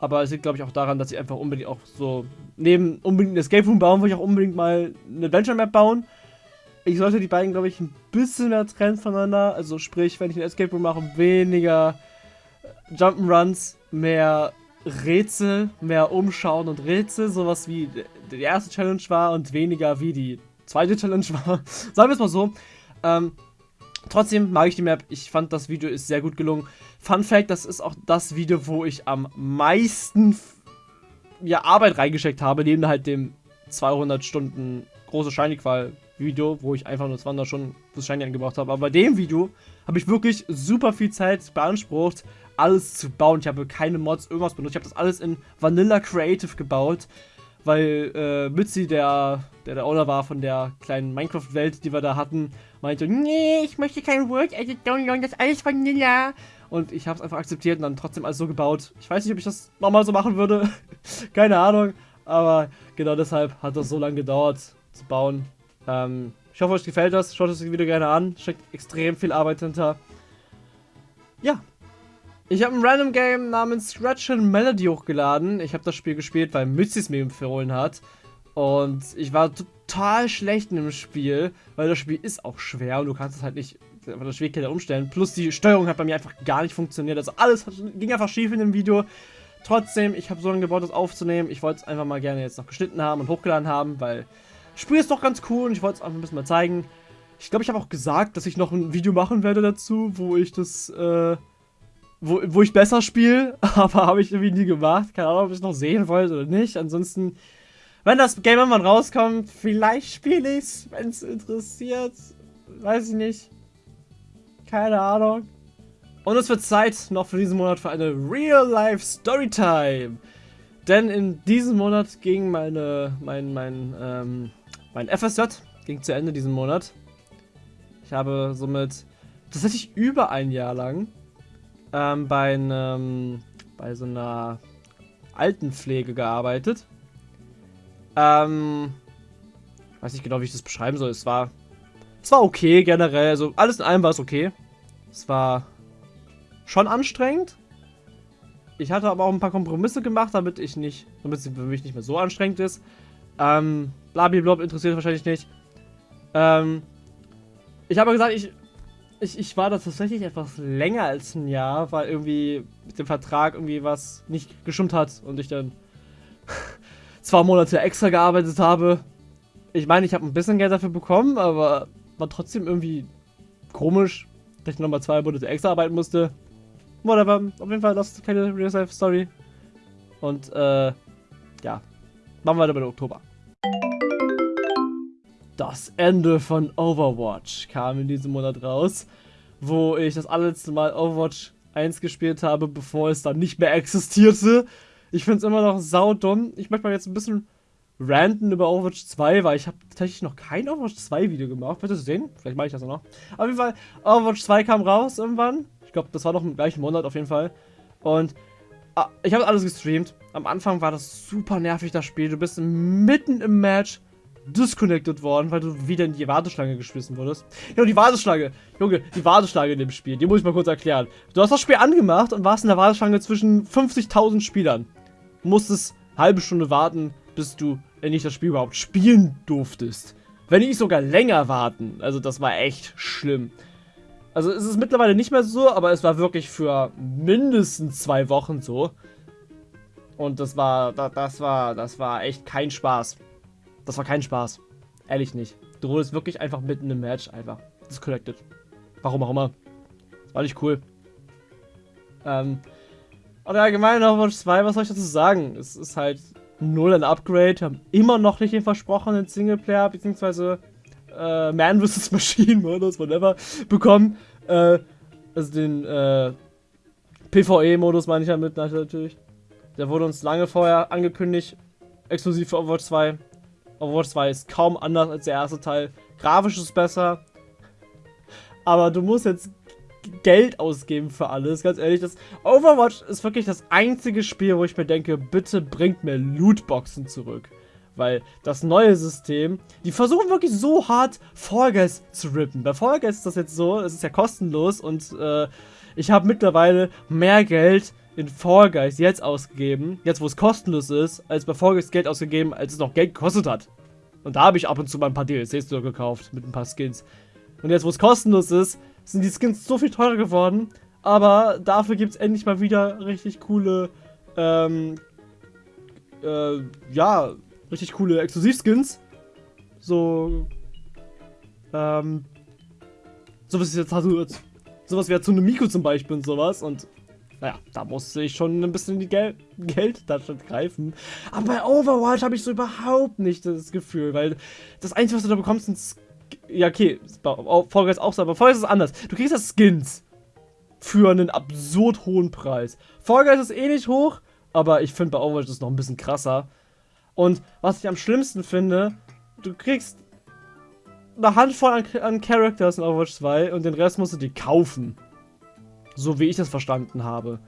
Aber es liegt, glaube ich, auch daran, dass ich einfach unbedingt auch so neben unbedingt ein Escape Room bauen, will ich auch unbedingt mal eine Adventure Map bauen. Ich sollte die beiden, glaube ich, ein bisschen mehr trennen voneinander. Also sprich, wenn ich einen Escape Room mache, weniger Jump'n'Runs, mehr Rätsel, mehr Umschauen und Rätsel, sowas wie die erste Challenge war und weniger wie die zweite Challenge war. Sagen wir es mal so. Ähm, trotzdem mag ich die Map. Ich fand, das Video ist sehr gut gelungen. Fun Fact, das ist auch das Video, wo ich am meisten ja, Arbeit reingesteckt habe, neben halt dem 200 Stunden große Shiny-Qual Video, wo ich einfach nur 200 Stunden fürs Shiny angebracht habe. Aber bei dem Video habe ich wirklich super viel Zeit beansprucht, alles zu bauen. Ich habe keine Mods, irgendwas benutzt. Ich habe das alles in Vanilla Creative gebaut, weil äh, Mitzi, der, der der Owner war von der kleinen Minecraft-Welt, die wir da hatten, meinte, nee, ich möchte kein Word Edit downloaden, das ist alles Vanilla. Und ich habe es einfach akzeptiert und dann trotzdem alles so gebaut. Ich weiß nicht, ob ich das nochmal so machen würde. keine Ahnung. Aber genau deshalb hat das so lange gedauert zu bauen. Ähm, ich hoffe, euch gefällt das. Schaut euch das Video gerne an. Steckt extrem viel Arbeit hinter. Ja, ich habe ein Random Game namens Scratch and Melody hochgeladen. Ich habe das Spiel gespielt, weil Mützi es mir empfohlen hat. Und ich war total schlecht in dem Spiel, weil das Spiel ist auch schwer und du kannst es halt nicht von der Schwierigkeit umstellen. Plus die Steuerung hat bei mir einfach gar nicht funktioniert. Also alles ging einfach schief in dem Video. Trotzdem, ich habe so lange gebaut, das aufzunehmen. Ich wollte es einfach mal gerne jetzt noch geschnitten haben und hochgeladen haben, weil das Spiel ist doch ganz cool und ich wollte es einfach ein bisschen mal zeigen. Ich glaube, ich habe auch gesagt, dass ich noch ein Video machen werde dazu, wo ich das, äh, wo, wo ich besser spiele, aber habe ich irgendwie nie gemacht. Keine Ahnung, ob ich es noch sehen wollte oder nicht. Ansonsten, wenn das Game irgendwann rauskommt, vielleicht spiele ich es, wenn es interessiert. Weiß ich nicht. Keine Ahnung. Und es wird Zeit noch für diesen Monat für eine Real-Life Storytime. Denn in diesem Monat ging meine, mein, mein, ähm, mein FSJ ging zu Ende diesen Monat. Ich habe somit tatsächlich über ein Jahr lang ähm, bei, einem, bei so einer Altenpflege gearbeitet. Ähm, weiß nicht genau, wie ich das beschreiben soll. Es war, es war okay generell. Also alles in allem war es okay. Es war schon anstrengend. Ich hatte aber auch ein paar Kompromisse gemacht, damit ich nicht, damit es für mich nicht mehr so anstrengend ist. Ähm, Blablabla interessiert wahrscheinlich nicht. Ähm, ich habe gesagt, ich, ich, ich war da tatsächlich etwas länger als ein Jahr, weil irgendwie mit dem Vertrag irgendwie was nicht gestimmt hat und ich dann zwei Monate extra gearbeitet habe. Ich meine, ich habe ein bisschen Geld dafür bekommen, aber war trotzdem irgendwie komisch, dass ich nochmal zwei Monate extra arbeiten musste. Whatever. Auf jeden Fall, das ist keine Real-Life-Story. Und, äh, ja. Machen wir weiter mit Oktober. Das Ende von Overwatch kam in diesem Monat raus, wo ich das allerletzte Mal Overwatch 1 gespielt habe, bevor es dann nicht mehr existierte. Ich finde es immer noch saudumm. Ich möchte mal jetzt ein bisschen ranten über Overwatch 2, weil ich habe tatsächlich noch kein Overwatch 2 Video gemacht. Du sehen? Vielleicht mache ich das auch noch. Auf jeden Fall, Overwatch 2 kam raus irgendwann. Ich glaube, das war noch im gleichen Monat auf jeden Fall. Und ah, ich habe alles gestreamt. Am Anfang war das super nervig, das Spiel. Du bist mitten im Match disconnected worden, weil du wieder in die Warteschlange geschmissen wurdest. Ja, die Warteschlange. Junge, die Warteschlange in dem Spiel. Die muss ich mal kurz erklären. Du hast das Spiel angemacht und warst in der Warteschlange zwischen 50.000 Spielern. Du musstest halbe Stunde warten, bis du endlich das Spiel überhaupt spielen durftest. Wenn nicht sogar länger warten. Also das war echt schlimm. Also es ist mittlerweile nicht mehr so, aber es war wirklich für mindestens zwei Wochen so. Und das war, das war, das war echt kein Spaß. Das war kein Spaß. Ehrlich nicht. Du wurdest wirklich einfach mitten im Match einfach disconnected. Warum auch immer. Das war nicht cool. Ähm. Und allgemein Overwatch 2, was soll ich dazu sagen? Es ist halt null ein Upgrade. Haben immer noch nicht den versprochenen Singleplayer, beziehungsweise äh, Man vs. Machine Modus, whatever, bekommen. Äh, also den äh, PvE-Modus meine ich damit natürlich. Der wurde uns lange vorher angekündigt. Exklusiv für Overwatch 2. Overwatch 2 ist kaum anders als der erste Teil. Grafisch ist besser. Aber du musst jetzt Geld ausgeben für alles. Ganz ehrlich, das Overwatch ist wirklich das einzige Spiel, wo ich mir denke, bitte bringt mir Lootboxen zurück. Weil das neue System, die versuchen wirklich so hart Fall Guys zu rippen. Bei Fall Guys ist das jetzt so, es ist ja kostenlos und äh, ich habe mittlerweile mehr Geld in Fall Guys jetzt ausgegeben, jetzt wo es kostenlos ist, als bei Fall Guys Geld ausgegeben, als es noch Geld gekostet hat. Und da habe ich ab und zu mal ein paar DLCs nur gekauft mit ein paar Skins. Und jetzt wo es kostenlos ist, sind die Skins so viel teurer geworden, aber dafür gibt es endlich mal wieder richtig coole, ähm, äh, ja, richtig coole Exklusivskins. So, ähm, sowas wie jetzt, sowas wie Tsunemiko zum Beispiel und sowas und naja, da musste ich schon ein bisschen die Gel Geldtasche greifen. Aber bei Overwatch habe ich so überhaupt nicht das Gefühl, weil das Einzige, was du da bekommst, sind... Ja, okay, Fall Guys auch so, aber Fall Guys ist anders. Du kriegst das Skins für einen absurd hohen Preis. Fall Guys ist eh nicht hoch, aber ich finde bei Overwatch ist noch ein bisschen krasser. Und was ich am schlimmsten finde, du kriegst eine Handvoll an, an Characters in Overwatch 2 und den Rest musst du dir kaufen. So wie ich das verstanden habe.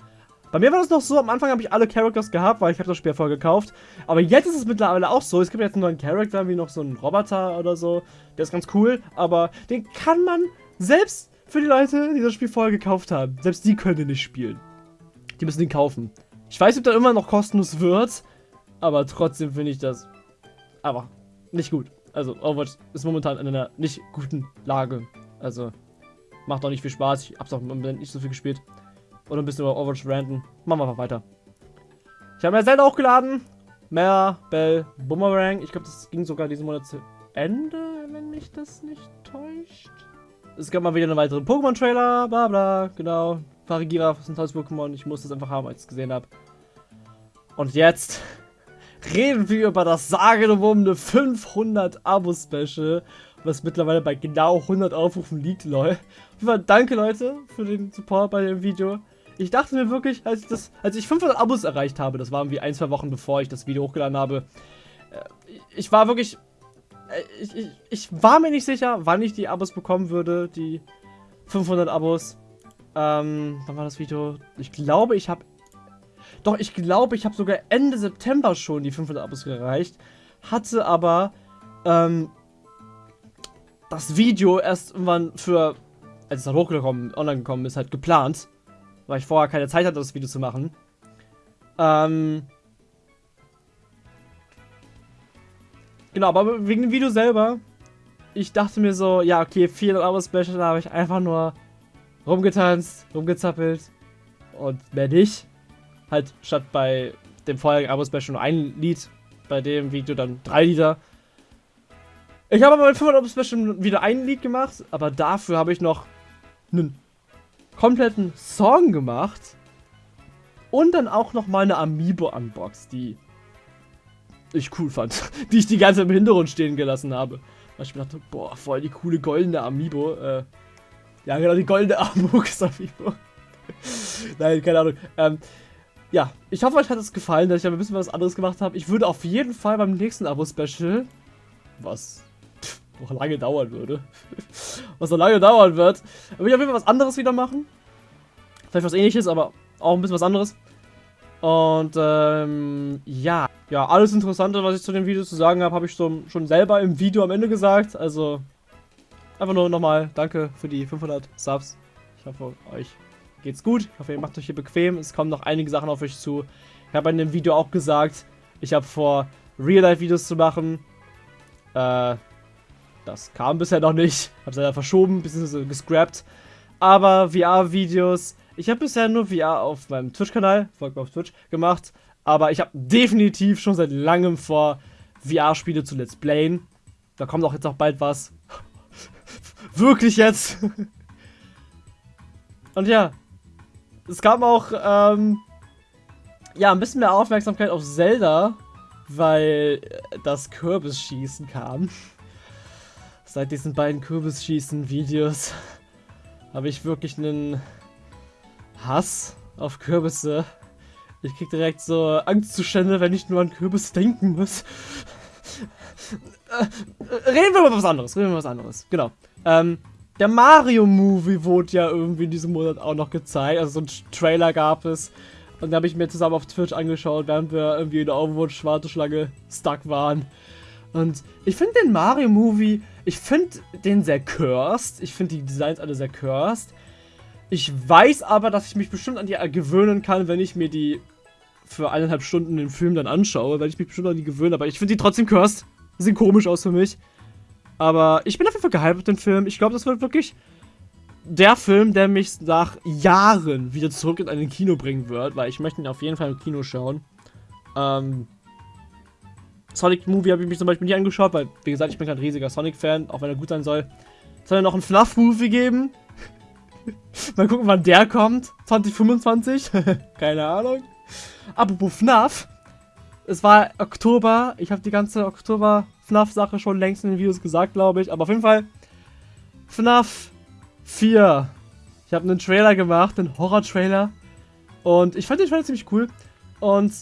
Bei mir war das noch so, am Anfang habe ich alle Characters gehabt, weil ich habe das Spiel voll gekauft. Aber jetzt ist es mittlerweile auch so, es gibt jetzt einen neuen Charakter, wie noch so einen Roboter oder so. Der ist ganz cool, aber den kann man selbst für die Leute, die das Spiel vorher gekauft haben, selbst die können den nicht spielen. Die müssen den kaufen. Ich weiß ob der immer noch kostenlos wird, aber trotzdem finde ich das aber nicht gut. Also Overwatch ist momentan in einer nicht guten Lage. Also Macht auch nicht viel Spaß. Ich hab's auch nicht so viel gespielt. Oder ein bisschen über Overwatch ranten. Machen wir einfach weiter. Ich habe mir Zelda hochgeladen. Mehr Bell Boomerang. Ich glaube, das ging sogar diesen Monat zu Ende, wenn mich das nicht täuscht. Es gab mal wieder einen weiteren Pokémon-Trailer. Bla bla. Genau. Parigira ist ein tolles Pokémon. Ich muss das einfach haben, als ich es gesehen habe. Und jetzt reden wir über das sagenumwobene 500 Abo-Special was mittlerweile bei genau 100 Aufrufen liegt, lol. Danke, Leute, für den Support bei dem Video. ich dachte mir wirklich, als ich, das, als ich 500 Abos erreicht habe, das waren wie ein, zwei Wochen bevor ich das Video hochgeladen habe, äh, ich war wirklich, äh, ich, ich, ich war mir nicht sicher, wann ich die Abos bekommen würde, die 500 Abos. Ähm, wann war das Video? Ich glaube, ich habe, doch, ich glaube, ich habe sogar Ende September schon die 500 Abos erreicht, hatte aber, ähm, das Video erst irgendwann für, als es dann hochgekommen, online gekommen ist, halt geplant. Weil ich vorher keine Zeit hatte, das Video zu machen. Ähm. Genau, aber wegen dem Video selber, ich dachte mir so, ja, okay, 400 Euro Special, da habe ich einfach nur rumgetanzt, rumgezappelt und mehr nicht. Halt statt bei dem vorherigen Abo Special nur ein Lied, bei dem Video dann drei Lieder. Ich habe aber bei 500 Special wieder ein Lied gemacht, aber dafür habe ich noch einen kompletten Song gemacht und dann auch noch mal eine Amiibo unboxed, die ich cool fand, die ich die ganze im Hintergrund stehen gelassen habe. Weil ich mir dachte, boah, voll die coole goldene Amiibo. Äh, ja, genau, die goldene Amiibo. Nein, keine Ahnung. Ähm, ja, ich hoffe, euch hat es gefallen, dass ich ein bisschen was anderes gemacht habe. Ich würde auf jeden Fall beim nächsten Abo-Special, was noch lange dauern würde. was noch lange dauern wird. Will ich auf jeden Fall was anderes wieder machen. Vielleicht was ähnliches, aber auch ein bisschen was anderes. Und ähm, ja. Ja, alles Interessante, was ich zu dem Video zu sagen habe, habe ich so, schon selber im Video am Ende gesagt. Also einfach nur nochmal danke für die 500 Subs. Ich hoffe, euch geht's gut. Ich hoffe, ihr macht euch hier bequem. Es kommen noch einige Sachen auf euch zu. Ich habe in dem Video auch gesagt, ich habe vor, Real-Life-Videos zu machen. Äh, das kam bisher noch nicht. Hab's leider verschoben, bzw. gescrapped. Aber VR-Videos. Ich habe bisher nur VR auf meinem Twitch-Kanal, folgt mir auf Twitch, gemacht. Aber ich habe definitiv schon seit langem vor, VR-Spiele zu Let's Playen. Da kommt auch jetzt auch bald was. Wirklich jetzt. Und ja. Es kam auch, ähm, ja, ein bisschen mehr Aufmerksamkeit auf Zelda, weil das Kürbisschießen kam. Seit diesen beiden Kürbisschießen-Videos habe ich wirklich einen Hass auf Kürbisse. Ich krieg direkt so Angstzustände, wenn ich nur an Kürbis denken muss. Äh, reden wir über was anderes, reden wir über was anderes. Genau. Ähm, der Mario-Movie wurde ja irgendwie in diesem Monat auch noch gezeigt. Also so ein Trailer gab es. Und da habe ich mir zusammen auf Twitch angeschaut, während wir irgendwie in der Overwatch-Warteschlange stuck waren. Und ich finde den Mario-Movie, ich finde den sehr cursed. Ich finde die Designs alle sehr cursed. Ich weiß aber, dass ich mich bestimmt an die gewöhnen kann, wenn ich mir die für eineinhalb Stunden den Film dann anschaue, weil ich mich bestimmt an die gewöhne. Aber ich finde die trotzdem cursed. Die sehen komisch aus für mich. Aber ich bin auf jeden Fall gehypt auf den Film. Ich glaube, das wird wirklich der Film, der mich nach Jahren wieder zurück in ein Kino bringen wird, weil ich möchte ihn auf jeden Fall im Kino schauen. Ähm, Sonic Movie habe ich mich zum Beispiel nie angeschaut, weil, wie gesagt, ich bin kein riesiger Sonic-Fan, auch wenn er gut sein soll. Soll er noch einen FNAF-Movie geben? Mal gucken, wann der kommt. 2025? Keine Ahnung. Apropos FNAF. Es war Oktober. Ich habe die ganze Oktober-FNAF-Sache schon längst in den Videos gesagt, glaube ich. Aber auf jeden Fall FNAF 4. Ich habe einen Trailer gemacht, einen Horror-Trailer. Und ich fand den Trailer ziemlich cool. Und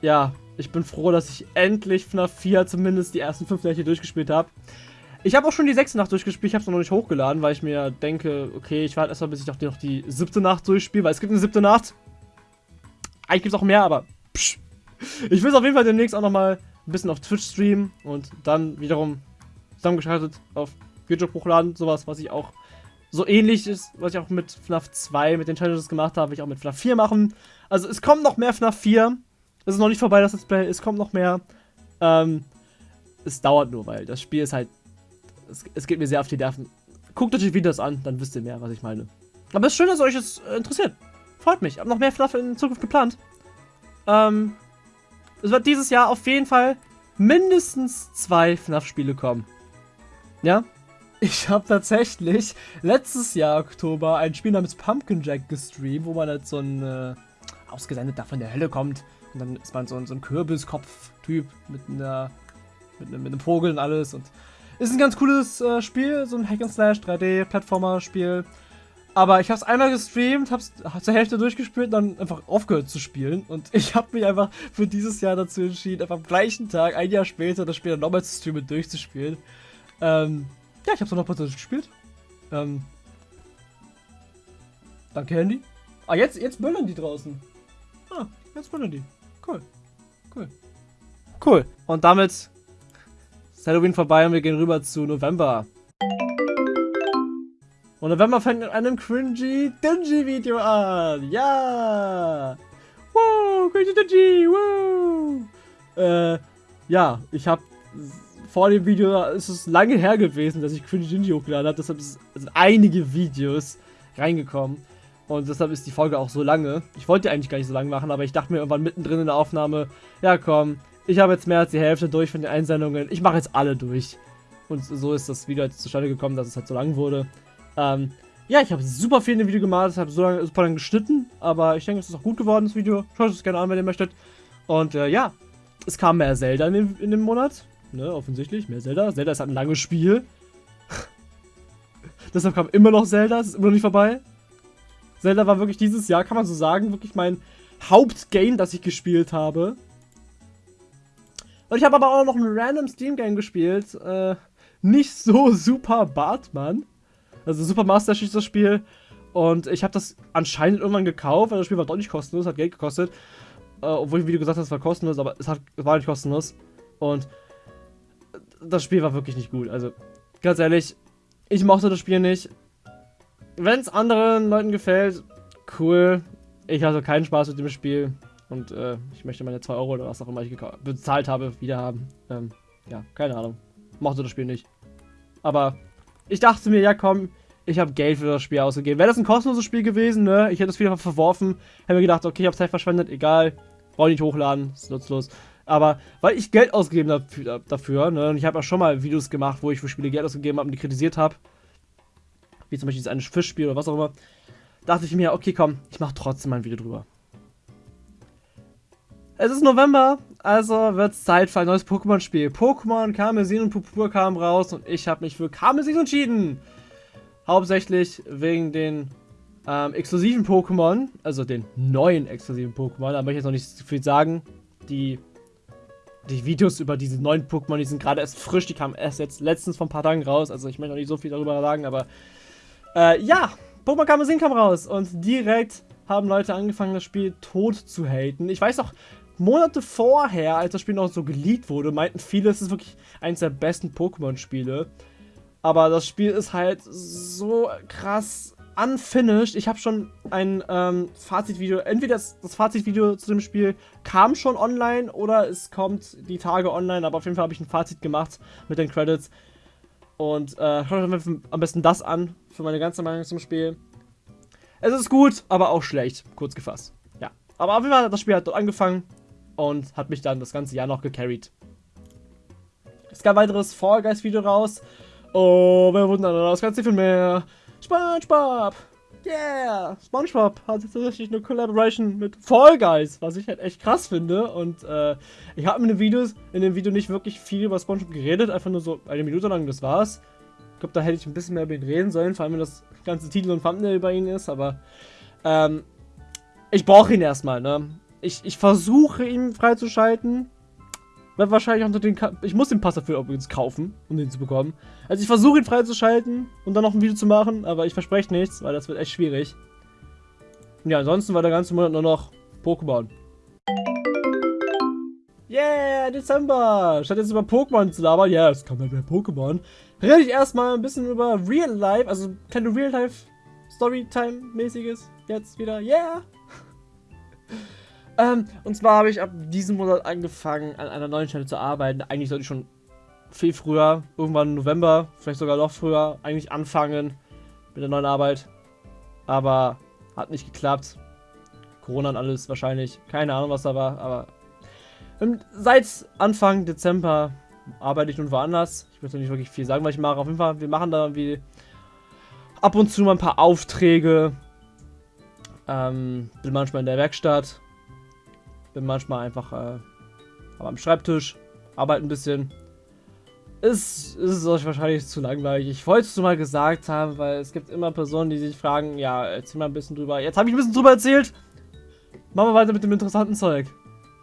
ja, ich bin froh, dass ich endlich FNAF 4 zumindest die ersten 5 Nächte durchgespielt habe. Ich habe auch schon die sechste Nacht durchgespielt, ich habe es noch nicht hochgeladen, weil ich mir denke, okay, ich warte erstmal, bis ich noch die, noch die siebte Nacht durchspiele, weil es gibt eine siebte Nacht. Eigentlich gibt es auch mehr, aber psch. Ich will es auf jeden Fall demnächst auch nochmal ein bisschen auf Twitch streamen und dann wiederum zusammengeschaltet auf YouTube hochladen, sowas, was ich auch so ähnlich ist, was ich auch mit FNAF 2 mit den Challenges gemacht habe, will ich auch mit FNAF 4 machen. Also es kommt noch mehr FNAF 4. Es ist noch nicht vorbei, das Display. Es kommt noch mehr. Ähm, es dauert nur, weil das Spiel ist halt. Es, es geht mir sehr auf die Nerven. Guckt euch die Videos an, dann wisst ihr mehr, was ich meine. Aber es ist schön, dass euch das äh, interessiert. Freut mich. Ich habe noch mehr FNAF in Zukunft geplant. Ähm, es wird dieses Jahr auf jeden Fall mindestens zwei FNAF-Spiele kommen. Ja? Ich habe tatsächlich letztes Jahr Oktober ein Spiel namens Pumpkin Jack gestreamt, wo man halt so ein äh, ausgesendet da von der Hölle kommt und dann ist man so, so ein Kürbiskopf-Typ mit mit, mit einem Vogel und alles. Und ist ein ganz cooles äh, Spiel, so ein Hack and Slash 3D-Plattformer-Spiel. Aber ich habe es einmal gestreamt, habe es zur Hälfte durchgespielt, dann einfach aufgehört zu spielen. Und ich habe mich einfach für dieses Jahr dazu entschieden, einfach am gleichen Tag, ein Jahr später, das Spiel dann nochmal zu streamen und durchzuspielen. Ähm, ja, ich habe es noch mal durchgespielt. Ähm, danke, Handy. Ah, jetzt, jetzt böllern die draußen. Ah, jetzt böllern die. Cool. Cool. Cool. Und damit ist Halloween vorbei und wir gehen rüber zu November. Und November fängt mit einem cringy Dingy Video an. Ja. Wow, cringy Dingy. Wow. Äh, ja, ich habe vor dem Video, ist es lange her gewesen, dass ich cringy Dingy hochgeladen habe. Deshalb sind einige Videos reingekommen. Und deshalb ist die Folge auch so lange. Ich wollte eigentlich gar nicht so lange machen, aber ich dachte mir irgendwann mittendrin in der Aufnahme, ja komm, ich habe jetzt mehr als die Hälfte durch von den Einsendungen. Ich mache jetzt alle durch. Und so ist das Video jetzt zustande gekommen, dass es halt so lang wurde. Ähm, ja, ich habe super viel in dem Video gemacht, habe so lange, super lange geschnitten, aber ich denke, es ist auch gut geworden, das Video. Schaut es gerne an, wenn ihr möchtet. Und äh, ja, es kam mehr Zelda in dem, in dem Monat. Ne, offensichtlich, mehr Zelda. Zelda ist halt ein langes Spiel. Deshalb kam immer noch Zelda, es ist immer noch nicht vorbei. Zelda war wirklich dieses Jahr, kann man so sagen, wirklich mein Hauptgame, das ich gespielt habe. Und ich habe aber auch noch ein random Steam-Game gespielt. Äh, nicht so super Bartmann. Also Super Master Chief das Spiel. Und ich habe das anscheinend irgendwann gekauft, weil das Spiel war doch nicht kostenlos, hat Geld gekostet. Äh, obwohl ich im Video gesagt habe, es war kostenlos, aber es, hat, es war nicht kostenlos. Und das Spiel war wirklich nicht gut. Also, ganz ehrlich, ich mochte das Spiel nicht. Wenn es anderen Leuten gefällt, cool. Ich hatte keinen Spaß mit dem Spiel. Und äh, ich möchte meine 2 Euro oder was auch immer ich bezahlt habe, wieder haben. Ähm, ja, keine Ahnung. Mochte das Spiel nicht. Aber ich dachte mir, ja komm, ich habe Geld für das Spiel ausgegeben. Wäre das ein kostenloses Spiel gewesen, ne? Ich hätte Spiel einfach verworfen. Hätte mir gedacht, okay, ich habe Zeit verschwendet, egal. Brauche nicht hochladen, ist nutzlos. Aber weil ich Geld ausgegeben habe dafür, ne? Und ich habe auch schon mal Videos gemacht, wo ich für Spiele Geld ausgegeben habe und die kritisiert habe wie zum Beispiel dieses eine Fischspiel oder was auch immer, dachte ich mir, okay, komm, ich mache trotzdem mal ein Video drüber. Es ist November, also wird es Zeit für ein neues Pokémon-Spiel. Pokémon Karmesin und Purpur kamen raus und ich habe mich für Karmesin entschieden. Hauptsächlich wegen den ähm, exklusiven Pokémon, also den neuen exklusiven Pokémon. Da möchte ich jetzt noch nicht so viel sagen. Die, die Videos über diese neuen Pokémon, die sind gerade erst frisch, die kamen erst jetzt letztens vor ein paar Tagen raus. Also ich möchte noch nicht so viel darüber sagen, aber äh, ja, Pokémon Kamezin kam raus und direkt haben Leute angefangen, das Spiel tot zu haten. Ich weiß noch, Monate vorher, als das Spiel noch so geleakt wurde, meinten viele, es ist wirklich eines der besten Pokémon-Spiele. Aber das Spiel ist halt so krass unfinished. Ich habe schon ein ähm, Fazitvideo, entweder das, das Fazitvideo zu dem Spiel kam schon online oder es kommt die Tage online, aber auf jeden Fall habe ich ein Fazit gemacht mit den Credits. Und äh, schaut euch am besten das an, für meine ganze Meinung zum Spiel. Es ist gut, aber auch schlecht, kurz gefasst. Ja, aber auf jeden Fall hat das Spiel hat dort angefangen und hat mich dann das ganze Jahr noch gecarried. Es gab ein weiteres Fall Guys Video raus. Oh, wer wundert das ganze viel mehr. SpongeBob! Yeah! SpongeBob hat tatsächlich eine Collaboration mit Fall Guys, was ich halt echt krass finde. Und äh, ich habe in den Videos, in dem Video nicht wirklich viel über SpongeBob geredet, einfach nur so eine Minute lang, das war's. Ich glaube, da hätte ich ein bisschen mehr über ihn reden sollen, vor allem wenn das ganze Titel und Thumbnail über ihn ist, aber ähm, ich brauche ihn erstmal, ne? Ich, ich versuche ihn freizuschalten. Wird wahrscheinlich unter den Ka Ich muss den Pass dafür übrigens kaufen, um den zu bekommen. Also ich versuche ihn freizuschalten und dann noch ein Video zu machen, aber ich verspreche nichts, weil das wird echt schwierig. Ja, ansonsten war der ganze Monat nur noch Pokémon. Yeah, Dezember! Statt jetzt über Pokémon zu labern, ja, es kommt halt mehr Pokémon, rede ich erstmal ein bisschen über Real Life, also kleine Real Life Storytime-mäßiges jetzt wieder, yeah! Ähm, und zwar habe ich ab diesem Monat angefangen, an einer neuen Stelle zu arbeiten. Eigentlich sollte ich schon viel früher, irgendwann November, vielleicht sogar noch früher, eigentlich anfangen mit der neuen Arbeit. Aber hat nicht geklappt. Corona und alles wahrscheinlich. Keine Ahnung, was da war, aber ähm, seit Anfang Dezember arbeite ich nun woanders. Ich möchte nicht wirklich viel sagen, was ich mache. Auf jeden Fall, wir machen da irgendwie ab und zu mal ein paar Aufträge. Ähm, bin manchmal in der Werkstatt, bin manchmal einfach äh, am Schreibtisch, arbeite ein bisschen. ist, ist euch wahrscheinlich zu langweilig. Ich wollte es mal gesagt haben, weil es gibt immer Personen, die sich fragen, ja, erzähl mal ein bisschen drüber. Jetzt habe ich ein bisschen drüber erzählt. Machen wir weiter mit dem interessanten Zeug.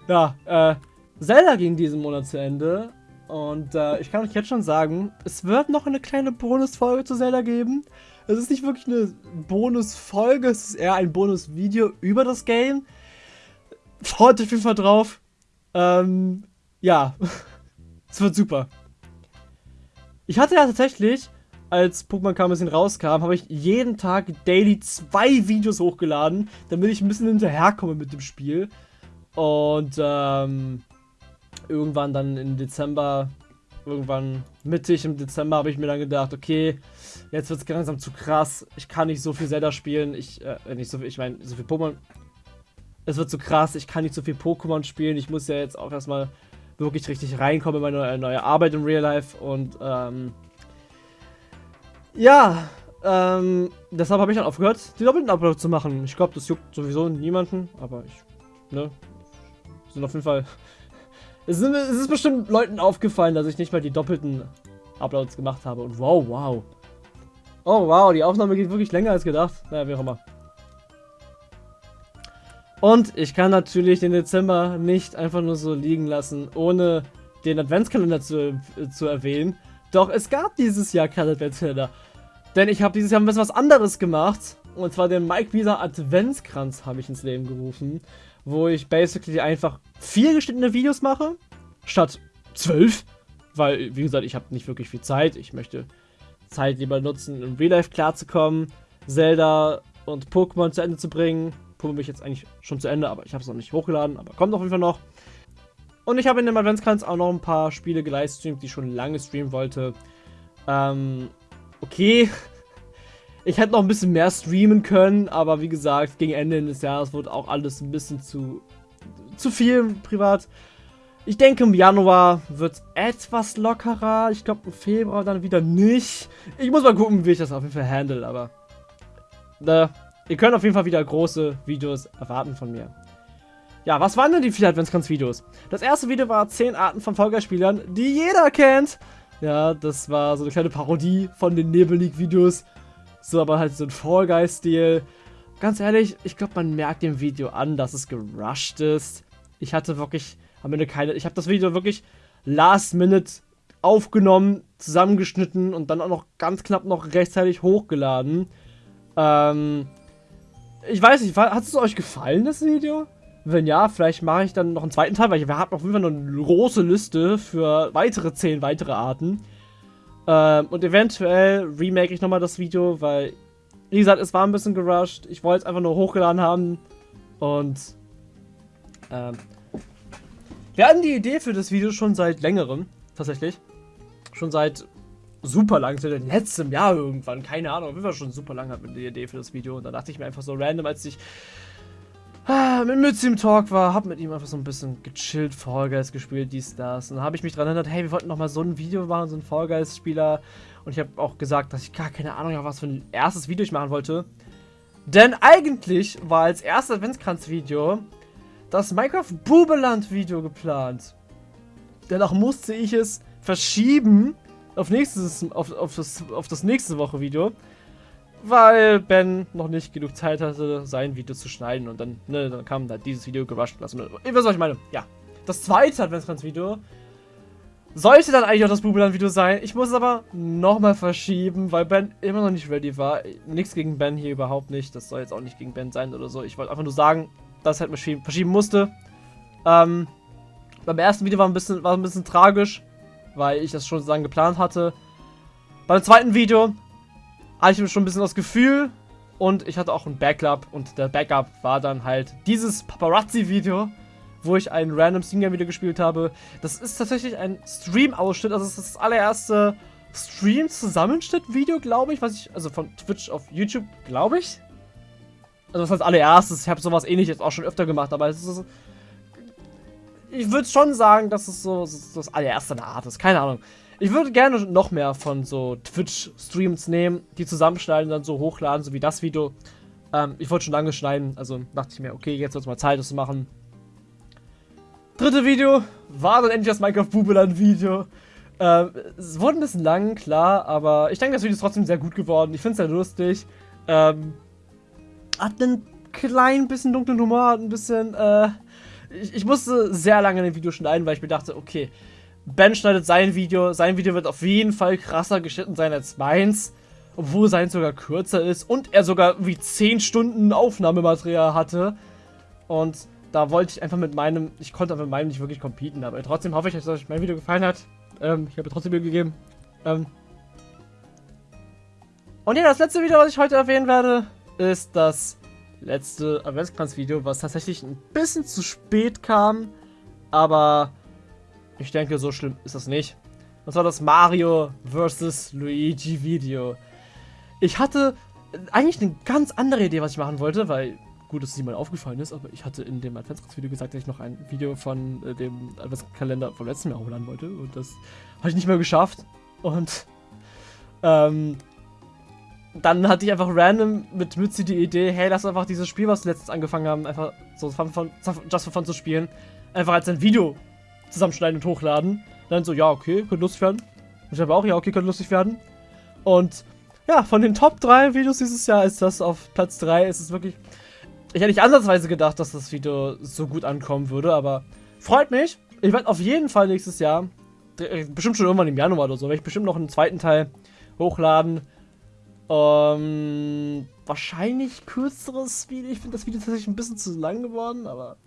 Ja, äh, Zelda ging diesen Monat zu Ende. Und äh, ich kann euch jetzt schon sagen, es wird noch eine kleine Bonusfolge zu Zelda geben. Es ist nicht wirklich eine Bonusfolge, es ist eher ein Bonusvideo über das Game. Freut euch auf jeden Fall drauf. Ähm, ja, es wird super. Ich hatte ja tatsächlich, als Pokémon Karmesin rauskam, habe ich jeden Tag daily zwei Videos hochgeladen, damit ich ein bisschen hinterherkomme mit dem Spiel. Und ähm, irgendwann dann im Dezember, irgendwann mittig im Dezember, habe ich mir dann gedacht, okay, jetzt wird es langsam zu krass. Ich kann nicht so viel Zelda spielen. Ich, äh, nicht so viel, ich meine, so viel Pokémon. Es wird zu krass, ich kann nicht so viel Pokémon spielen. Ich muss ja jetzt auch erstmal wirklich richtig reinkomme in meine neue Arbeit im Real Life. Und ähm, ja, ähm, deshalb habe ich dann aufgehört, die doppelten Uploads zu machen. Ich glaube, das juckt sowieso niemanden, aber ich, ne, sind auf jeden Fall, es, sind, es ist bestimmt Leuten aufgefallen, dass ich nicht mal die doppelten Uploads gemacht habe. Und wow, wow. Oh, wow, die Aufnahme geht wirklich länger als gedacht. Naja, wie auch immer. Und ich kann natürlich den Dezember nicht einfach nur so liegen lassen, ohne den Adventskalender zu, äh, zu erwähnen. Doch es gab dieses Jahr keinen Adventskalender. Denn ich habe dieses Jahr ein bisschen was anderes gemacht. Und zwar den Mike Wieser Adventskranz habe ich ins Leben gerufen. Wo ich basically einfach vier geschnittene Videos mache. Statt zwölf. Weil, wie gesagt, ich habe nicht wirklich viel Zeit. Ich möchte Zeit lieber nutzen, im Real Life klarzukommen. Zelda und Pokémon zu Ende zu bringen. Pokémon bin ich jetzt eigentlich schon zu Ende, aber ich habe es noch nicht hochgeladen, aber kommt auf jeden Fall noch. Und ich habe in dem Adventskranz auch noch ein paar Spiele gelivestreamt, die ich schon lange streamen wollte. Ähm, okay. Ich hätte noch ein bisschen mehr streamen können, aber wie gesagt, gegen Ende des Jahres wurde auch alles ein bisschen zu, zu viel privat. Ich denke, im Januar wird es etwas lockerer. Ich glaube, im Februar dann wieder nicht. Ich muss mal gucken, wie ich das auf jeden Fall handle, aber... Äh, Ihr könnt auf jeden Fall wieder große Videos erwarten von mir. Ja, was waren denn die vier Adventskranz-Videos? Das erste Video war 10 Arten von Fall spielern die jeder kennt. Ja, das war so eine kleine Parodie von den Nebel League-Videos. So, aber halt so ein Fall Guy-Stil. Ganz ehrlich, ich glaube, man merkt dem Video an, dass es gerusht ist. Ich hatte wirklich am Ende keine... Ich habe das Video wirklich last minute aufgenommen, zusammengeschnitten und dann auch noch ganz knapp noch rechtzeitig hochgeladen. Ähm, ich weiß nicht, hat es euch gefallen, das Video? Wenn ja, vielleicht mache ich dann noch einen zweiten Teil, weil ich habe auf jeden Fall noch eine große Liste für weitere 10 weitere Arten. Ähm, und eventuell remake ich nochmal das Video, weil, wie gesagt, es war ein bisschen gerusht. Ich wollte es einfach nur hochgeladen haben. Und, ähm, wir hatten die Idee für das Video schon seit längerem, tatsächlich. Schon seit super lang, seit letztem Jahr irgendwann, keine Ahnung, wir waren schon super lang hatten die Idee für das Video. Und da dachte ich mir einfach so random, als ich ah, mit Mützi im Talk war, hab mit ihm einfach so ein bisschen gechillt, Fall Guys gespielt, dies, das. Und dann habe ich mich dran erinnert, hey, wir wollten noch mal so ein Video machen, so ein Fall Guys Spieler. Und ich habe auch gesagt, dass ich gar keine Ahnung habe, was für ein erstes Video ich machen wollte, denn eigentlich war als erstes Adventskranz-Video das Minecraft Bubeland Video geplant. Dennoch musste ich es verschieben, auf, nächstes, auf, auf, das, auf das nächste Woche Video, weil Ben noch nicht genug Zeit hatte, sein Video zu schneiden und dann, ne, dann kam da dieses Video gerusht lassen. Ihr wisst, was ich meine. Ja. Das zweite Adventskranz-Video sollte dann eigentlich auch das Bubeland-Video sein. Ich muss es aber nochmal verschieben, weil Ben immer noch nicht ready war. Nichts gegen Ben hier überhaupt nicht. Das soll jetzt auch nicht gegen Ben sein oder so. Ich wollte einfach nur sagen, dass halt verschieben musste. Ähm, beim ersten Video war ein bisschen, war ein bisschen tragisch weil ich das schon sozusagen geplant hatte. Beim zweiten Video hatte ich schon ein bisschen das Gefühl und ich hatte auch ein Backup und der Backup war dann halt dieses Paparazzi-Video, wo ich ein random Steam-Game-Video gespielt habe. Das ist tatsächlich ein Stream-Ausschnitt, also es ist das allererste Stream-Zusammenschnitt-Video, glaube ich, was ich, also von Twitch auf YouTube, glaube ich. Also das heißt allererstes, ich habe sowas ähnliches auch schon öfter gemacht, aber es ist ich würde schon sagen, dass es so, so das allererste eine Art ist. Keine Ahnung. Ich würde gerne noch mehr von so Twitch-Streams nehmen, die zusammenschneiden, dann so hochladen, so wie das Video. Ähm, ich wollte schon lange schneiden, also dachte ich mir, okay, jetzt wird es mal Zeit, das zu machen. Dritte Video war dann endlich das Minecraft Bubeland Video. Ähm, es wurde ein bisschen lang, klar, aber ich denke, das Video ist trotzdem sehr gut geworden. Ich finde es sehr lustig. Ähm, hat einen klein bisschen dunklen Humor, hat ein bisschen, äh, ich, ich musste sehr lange ein Video schneiden, weil ich mir dachte, okay, Ben schneidet sein Video, sein Video wird auf jeden Fall krasser geschnitten sein als meins, obwohl sein sogar kürzer ist und er sogar wie 10 Stunden Aufnahmematerial hatte. Und da wollte ich einfach mit meinem, ich konnte einfach mit meinem nicht wirklich competen, aber trotzdem hoffe ich, dass euch mein Video gefallen hat. Ähm, ich habe trotzdem Mühe gegeben. Ähm und ja, das letzte Video, was ich heute erwähnen werde, ist das letzte Adventskranz-Video, was tatsächlich ein bisschen zu spät kam, aber ich denke, so schlimm ist das nicht. Das war das Mario vs. Luigi Video. Ich hatte eigentlich eine ganz andere Idee, was ich machen wollte, weil gut, dass es niemand aufgefallen ist, aber ich hatte in dem Adventskranz-Video gesagt, dass ich noch ein Video von äh, dem Adventskalender vom letzten Jahr hochladen wollte und das habe ich nicht mehr geschafft und ähm, dann hatte ich einfach random mit Mützi die Idee, hey, lass einfach dieses Spiel, was wir letztens angefangen haben, einfach so von, von, just for fun zu spielen, einfach als ein Video zusammenschneiden und hochladen. Dann so, ja, okay, könnte lustig werden. Ich habe auch, ja, okay, könnte lustig werden. Und ja, von den Top 3 Videos dieses Jahr ist das auf Platz 3. Es ist wirklich. Ich hätte nicht ansatzweise gedacht, dass das Video so gut ankommen würde, aber freut mich. Ich werde auf jeden Fall nächstes Jahr, äh, bestimmt schon irgendwann im Januar oder so, werde ich bestimmt noch einen zweiten Teil hochladen. Ähm, wahrscheinlich kürzeres Video. Ich finde das Video tatsächlich ein bisschen zu lang geworden, aber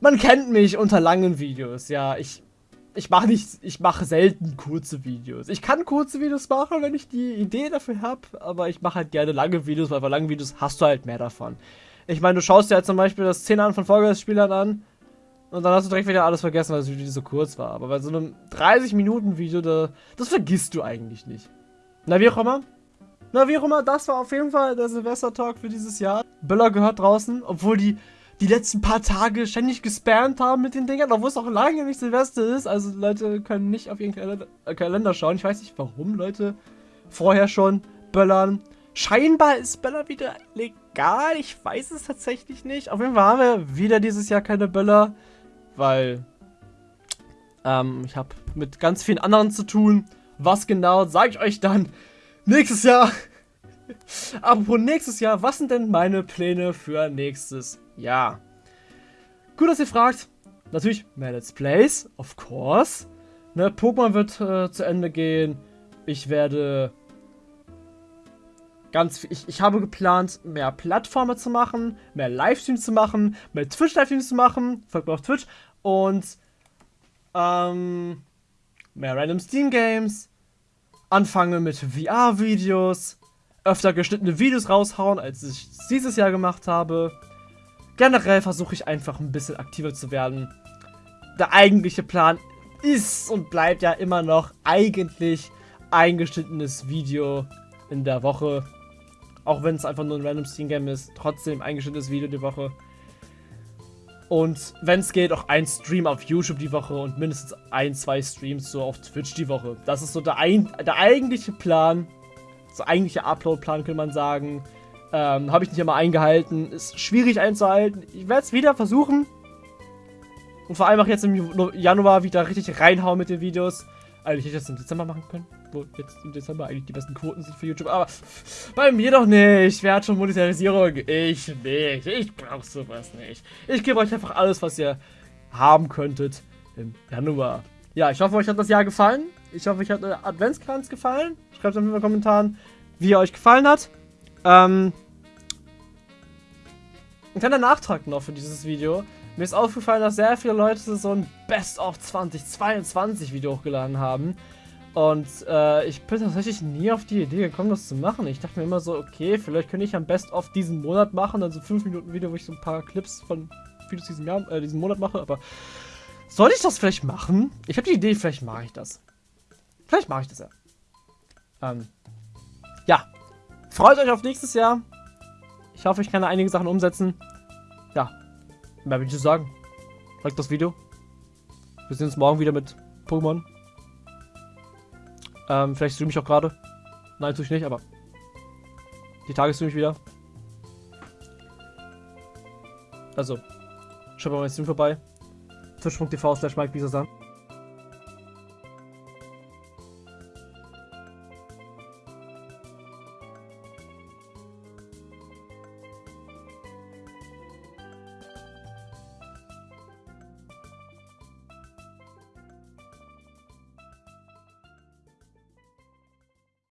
man kennt mich unter langen Videos. Ja, ich ich mache nicht, ich mache selten kurze Videos. Ich kann kurze Videos machen, wenn ich die Idee dafür habe, aber ich mache halt gerne lange Videos, weil bei langen Videos hast du halt mehr davon. Ich meine, du schaust dir halt zum Beispiel das 10 an von Vollgas-Spielern an und dann hast du direkt wieder alles vergessen, weil das Video so kurz war. Aber bei so einem 30-Minuten-Video, da, das vergisst du eigentlich nicht. Na, wie auch immer. Na, wie auch immer, das war auf jeden Fall der Silvester-Talk für dieses Jahr. Böller gehört draußen, obwohl die die letzten paar Tage ständig gespammt haben mit den Dingern, obwohl es auch lange nicht Silvester ist. Also Leute können nicht auf ihren Kalender, äh, Kalender schauen. Ich weiß nicht, warum Leute vorher schon böllern. Scheinbar ist Böller wieder legal. Ich weiß es tatsächlich nicht. Auf jeden Fall haben wir wieder dieses Jahr keine Böller, weil ähm, ich habe mit ganz vielen anderen zu tun. Was genau, sage ich euch dann nächstes Jahr. Apropos nächstes Jahr, was sind denn meine Pläne für nächstes Jahr? Gut, dass ihr fragt. Natürlich mehr Let's Plays, of course. Ne, Pokémon wird äh, zu Ende gehen. Ich werde ganz ich, ich habe geplant, mehr Plattformen zu machen, mehr Livestreams zu machen, mehr Twitch-Livestreams zu machen. Folgt mir auf Twitch. Und ähm, mehr Random Steam Games. Anfange mit VR-Videos öfter geschnittene Videos raushauen, als ich dieses Jahr gemacht habe. Generell versuche ich einfach ein bisschen aktiver zu werden. Der eigentliche Plan ist und bleibt ja immer noch eigentlich ein geschnittenes Video in der Woche. Auch wenn es einfach nur ein random Steam Game ist, trotzdem ein geschnittenes Video die Woche. Und wenn es geht, auch ein Stream auf YouTube die Woche und mindestens ein, zwei Streams so auf Twitch die Woche. Das ist so der, ein, der eigentliche Plan so eigentliche Upload-Plan, könnte man sagen. Ähm, Habe ich nicht immer eingehalten. Ist schwierig einzuhalten. Ich werde es wieder versuchen. Und vor allem auch jetzt im Januar wieder richtig reinhauen mit den Videos. Eigentlich hätte ich das im Dezember machen können. Wo jetzt im Dezember eigentlich die besten Quoten sind für YouTube. Aber bei mir doch nicht. Wer hat schon Monetarisierung? Ich nicht. Ich brauche sowas nicht. Ich gebe euch einfach alles, was ihr haben könntet im Januar. Ja, ich hoffe, euch hat das Jahr gefallen. Ich hoffe, euch hat der Adventskranz gefallen. Schreibt es in den Kommentaren, wie er euch gefallen hat. Ähm, ein kleiner Nachtrag noch für dieses Video. Mir ist aufgefallen, dass sehr viele Leute so ein Best of 2022 Video hochgeladen haben. Und äh, ich bin tatsächlich nie auf die Idee gekommen, das zu machen. Ich dachte mir immer so, okay, vielleicht könnte ich am Best of diesen Monat machen. Also 5 Minuten Video, wo ich so ein paar Clips von Videos diesen, Jahr, äh, diesen Monat mache. Aber soll ich das vielleicht machen? Ich habe die Idee, vielleicht mache ich das. Vielleicht mache ich das ja. Ähm, ja. Freut euch auf nächstes Jahr. Ich hoffe, ich kann da einige Sachen umsetzen. Mehr will ich sagen. Like das Video. Wir sehen uns morgen wieder mit Pokémon. Ähm, vielleicht streame ich auch gerade. Nein, tue ich nicht, aber die Tage streame ich wieder. Also, schaut mal mein Stream vorbei. Twitch.tv slash Mike